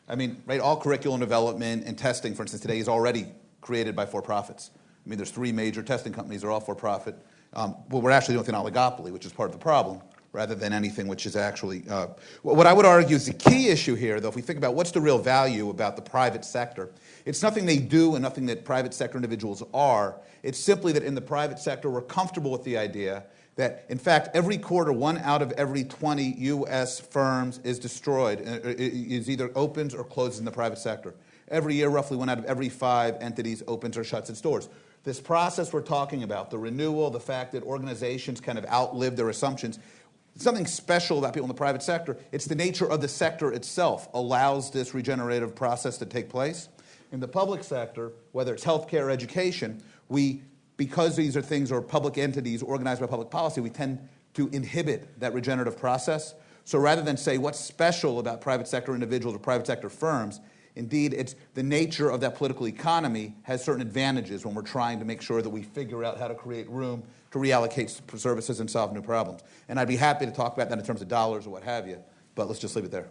I mean, right, all curriculum development and testing, for instance, today is already created by for-profits. I mean, there's three major testing companies, they're all for-profit. Um, but we're actually doing with an oligopoly, which is part of the problem rather than anything which is actually. Uh, what I would argue is the key issue here, though, if we think about what's the real value about the private sector, it's nothing they do and nothing that private sector individuals are. It's simply that in the private sector, we're comfortable with the idea that, in fact, every quarter, one out of every 20 U.S. firms is destroyed, uh, is either opens or closes in the private sector. Every year, roughly one out of every five entities opens or shuts its doors. This process we're talking about, the renewal, the fact that organizations kind of outlive their assumptions, something special about people in the private sector. It's the nature of the sector itself allows this regenerative process to take place. In the public sector, whether it's healthcare or education, we, because these are things or public entities organized by public policy, we tend to inhibit that regenerative process. So rather than say what's special about private sector individuals or private sector firms, Indeed, it's the nature of that political economy has certain advantages when we're trying to make sure that we figure out how to create room to reallocate services and solve new problems. And I'd be happy to talk about that in terms of dollars or what have you, but let's just leave it there.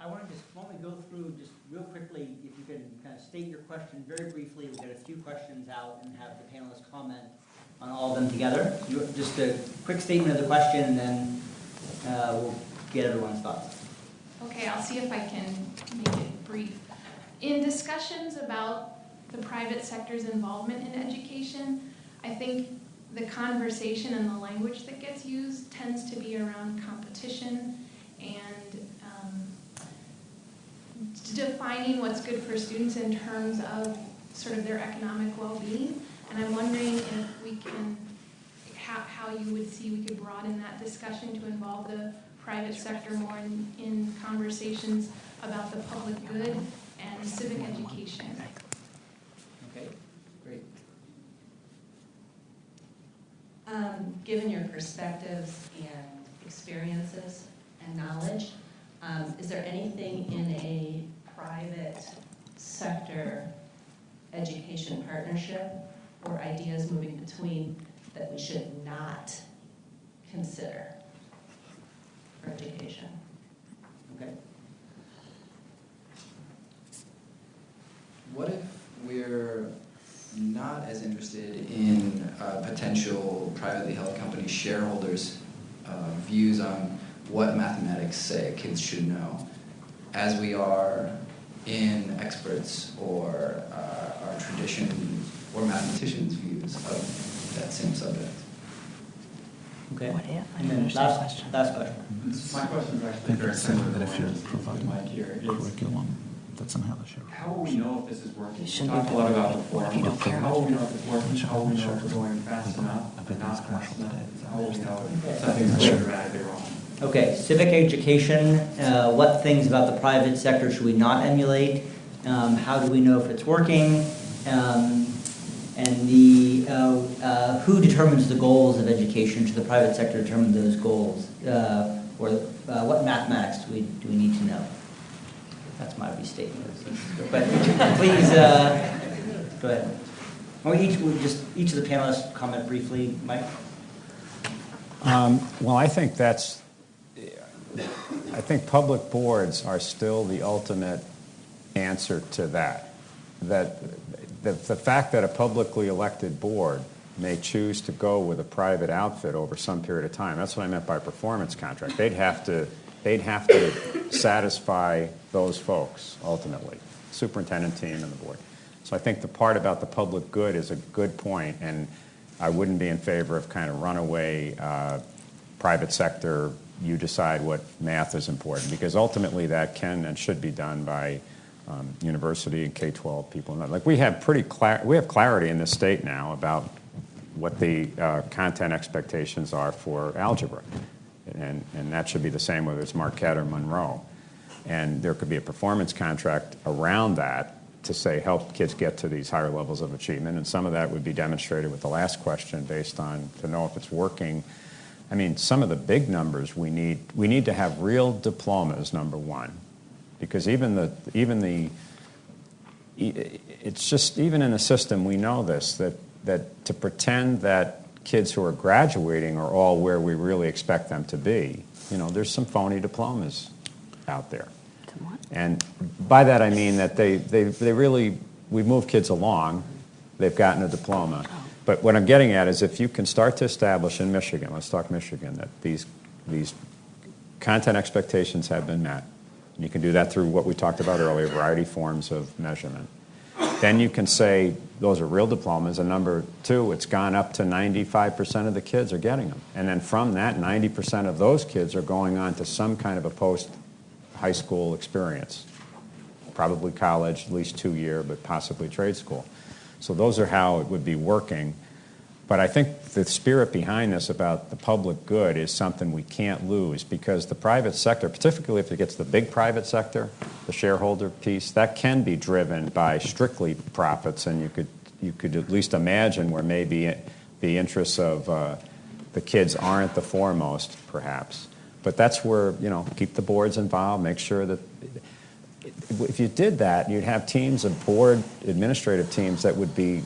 I want to just, want to go through just real quickly, if you can kind of state your question very briefly. We'll get a few questions out and have the panelists comment on all of them together. Just a quick statement of the question, and then uh, we'll get everyone's thoughts. Okay, I'll see if I can make it brief. In discussions about the private sector's involvement in education, I think the conversation and the language that gets used tends to be around competition and um, defining what's good for students in terms of sort of their economic well-being. And I'm wondering if we can, how, how you would see we could broaden that discussion to involve the private sector more in, in conversations about the public good and civic education. Okay, great. Um, given your perspectives and experiences and knowledge, um, is there anything in a private sector education partnership or ideas moving between that we should not consider for education? Okay. What if we're not as interested in uh, potential privately held company shareholders' uh, views on what mathematics say kids should know, as we are in experts or uh, our tradition or mathematicians' views of that same subject? Okay. What if? I And don't understand last, question. last question. My question is actually very similar to that the if you're one that's providing Mike here. It's curriculum, that somehow the share. How will we know if this is working? We shouldn't talked a lot about it. the if you don't care How will we know if it's working? How will we know if we're going fast enough or not fast enough? How will we know if something's going dramatically wrong? Okay, civic education, uh, what things about the private sector should we not emulate? Um, How do we know if it's working? Um, And the, uh, uh, who determines the goals of education? Should the private sector determine those goals? Uh, Or uh, what mathematics do we, do we need to know? That's my restatement. But please, uh, go ahead. Or each, we just, each of the panelists comment briefly, Mike? Um, Well, I think that's, I think public boards are still the ultimate answer to that. That the, the fact that a publicly elected board may choose to go with a private outfit over some period of time, that's what I meant by performance contract. They'd have to, they'd have to satisfy those folks ultimately, superintendent team and the board. So I think the part about the public good is a good point, and I wouldn't be in favor of kind of runaway uh, private sector, you decide what math is important, because ultimately that can and should be done by um, university and K-12 people. Like we have pretty clar- we have clarity in this state now about what the uh, content expectations are for algebra, and and that should be the same whether it's Marquette or Monroe, and there could be a performance contract around that to say help kids get to these higher levels of achievement, and some of that would be demonstrated with the last question based on to know if it's working. I mean, some of the big numbers we need we need to have real diplomas. Number one, because even the even the it's just even in the system we know this that that to pretend that kids who are graduating are all where we really expect them to be. You know there's some phony diplomas out there. And by that i mean that they they, they really we move kids along. They've gotten a diploma. Oh. But what i'm getting at is if you can start to establish in michigan let's talk michigan that these these content expectations have been met. And you can do that through what we talked about earlier, a variety forms of measurement. Then you can say those are real diplomas. And number two, it's gone up to 95% of the kids are getting them. And then from that, 90% of those kids are going on to some kind of a post high school experience, probably college, at least two year, but possibly trade school. So those are how it would be working. But I think the spirit behind this about the public good is something we can't lose because the private sector, particularly if it gets the big private sector, the shareholder piece, that can be driven by strictly profits, and you could you could at least imagine where maybe the interests of uh, the kids aren't the foremost, perhaps. But that's where you know keep the boards involved, make sure that if you did that, you'd have teams of board administrative teams that would be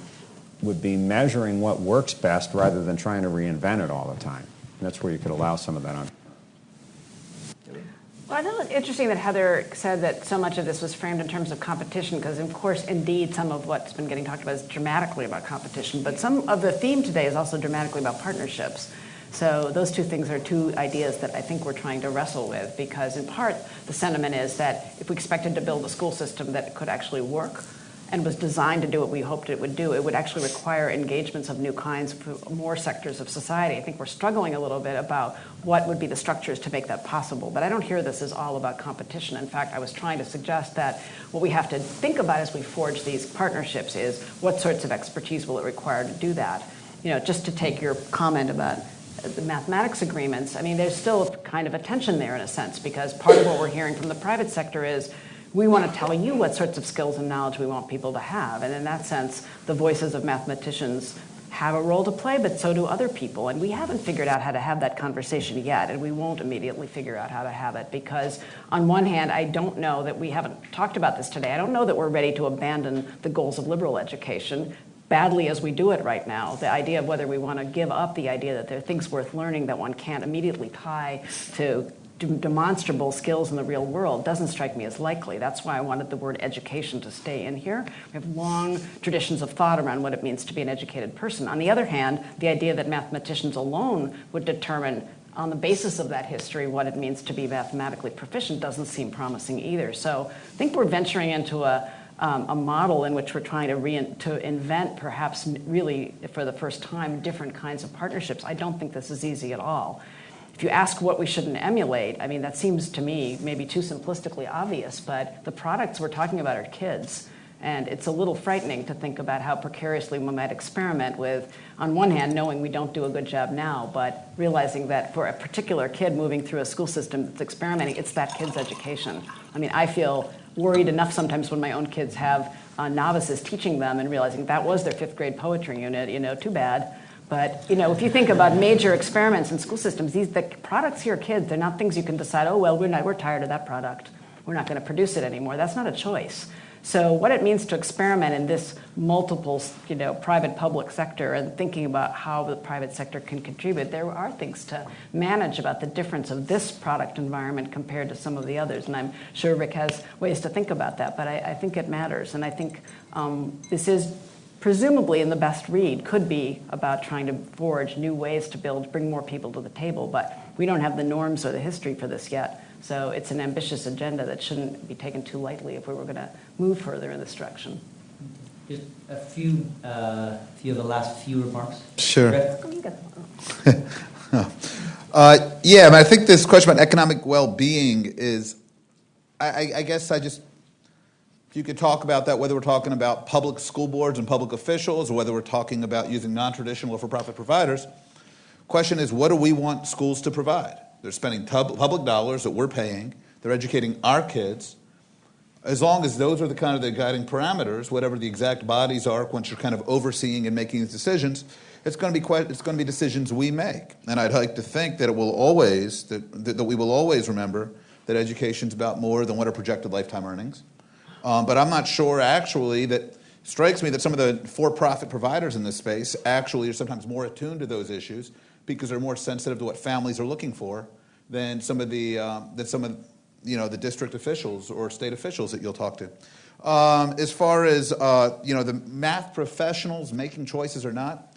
would be measuring what works best rather than trying to reinvent it all the time. And that's where you could allow some of that on. Well, I know it's interesting that Heather said that so much of this was framed in terms of competition, because of course, indeed, some of what's been getting talked about is dramatically about competition, but some of the theme today is also dramatically about partnerships. So those two things are two ideas that I think we're trying to wrestle with, because in part, the sentiment is that if we expected to build a school system that could actually work, and was designed to do what we hoped it would do, it would actually require engagements of new kinds for more sectors of society. I think we're struggling a little bit about what would be the structures to make that possible. But I don't hear this as all about competition. In fact, I was trying to suggest that what we have to think about as we forge these partnerships is what sorts of expertise will it require to do that. You know, just to take your comment about the mathematics agreements, I mean, there's still kind of a tension there in a sense, because part of what we're hearing from the private sector is we want to tell you what sorts of skills and knowledge we want people to have. And in that sense, the voices of mathematicians have a role to play, but so do other people. And we haven't figured out how to have that conversation yet, and we won't immediately figure out how to have it because, on one hand, I don't know that we haven't talked about this today. I don't know that we're ready to abandon the goals of liberal education badly as we do it right now. The idea of whether we want to give up the idea that there are things worth learning that one can't immediately tie to demonstrable skills in the real world doesn't strike me as likely. That's why I wanted the word education to stay in here. We have long traditions of thought around what it means to be an educated person. On the other hand, the idea that mathematicians alone would determine on the basis of that history what it means to be mathematically proficient doesn't seem promising either. So I think we're venturing into a um, a model in which we're trying to, re- to invent, perhaps really for the first time, different kinds of partnerships. I don't think this is easy at all. If you ask what we shouldn't emulate, I mean, that seems to me maybe too simplistically obvious, but the products we're talking about are kids. And it's a little frightening to think about how precariously we might experiment with, on one hand, knowing we don't do a good job now, but realizing that for a particular kid moving through a school system that's experimenting, it's that kid's education. I mean, I feel worried enough sometimes when my own kids have uh, novices teaching them and realizing that was their fifth grade poetry unit, you know, too bad. But you know, if you think about major experiments in school systems, these the products here, kids, they're not things you can decide. Oh well, we're not, we're tired of that product. We're not going to produce it anymore. That's not a choice. So what it means to experiment in this multiple, you know, private-public sector and thinking about how the private sector can contribute, there are things to manage about the difference of this product environment compared to some of the others. And I'm sure Rick has ways to think about that, but I, I think it matters. And I think um, this is presumably in the best read could be about trying to forge new ways to build, bring more people to the table, but we don't have the norms or the history for this yet. So it's an ambitious agenda that shouldn't be taken too lightly if we were going to move further in this direction. Just a few, uh, few of the last few remarks. Sure. uh, yeah, I, mean, I think this question about economic well-being is, I, I guess I just if you could talk about that, whether we're talking about public school boards and public officials, or whether we're talking about using non-traditional or for-profit providers. Question is, what do we want schools to provide? They're spending public dollars that we're paying. They're educating our kids. As long as those are the kind of the guiding parameters, whatever the exact bodies are, once you're kind of overseeing and making these decisions, it's going to be quite, it's going to be decisions we make. And I'd like to think that it will always that, that we will always remember that education is about more than what are projected lifetime earnings um, but I'm not sure actually that strikes me that some of the for-profit providers in this space actually are sometimes more attuned to those issues because they're more sensitive to what families are looking for than some of the um, some of you know the district officials or state officials that you'll talk to. Um, as far as uh, you know, the math professionals making choices or not.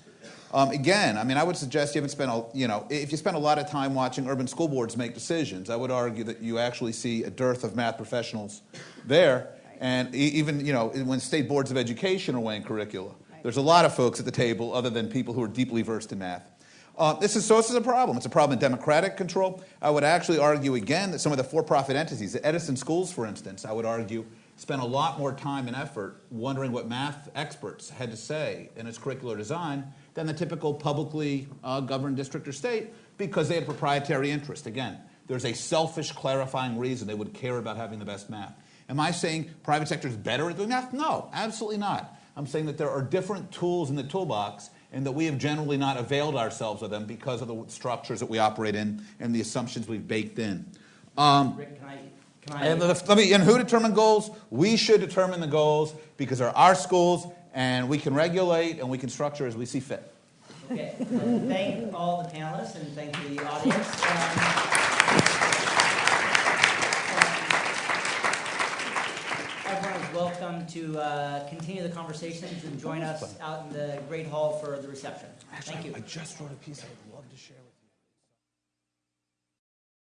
Um, again, I mean, I would suggest you haven't spent, a, you know, if you spend a lot of time watching urban school boards make decisions, I would argue that you actually see a dearth of math professionals there. And even, you know, when state boards of education are weighing curricula, there's a lot of folks at the table other than people who are deeply versed in math. Uh, this is, so this is a problem. It's a problem in democratic control. I would actually argue again that some of the for-profit entities, the Edison schools, for instance, I would argue, spent a lot more time and effort wondering what math experts had to say in its curricular design than the typical publicly uh, governed district or state because they had proprietary interest. Again, there's a selfish clarifying reason they would care about having the best math. Am I saying private sector is better at doing that? No, absolutely not. I'm saying that there are different tools in the toolbox and that we have generally not availed ourselves of them because of the structures that we operate in and the assumptions we've baked in. Um, Rick, can I, can I... And let me, and who determine goals? We should determine the goals because they're our schools and we can regulate and we can structure as we see fit. Okay, thank all the panelists and thank you, the audience. Um, welcome to uh, continue the conversations and join us out in the Great Hall for the reception. Thank you. I just wrote a piece I would love to share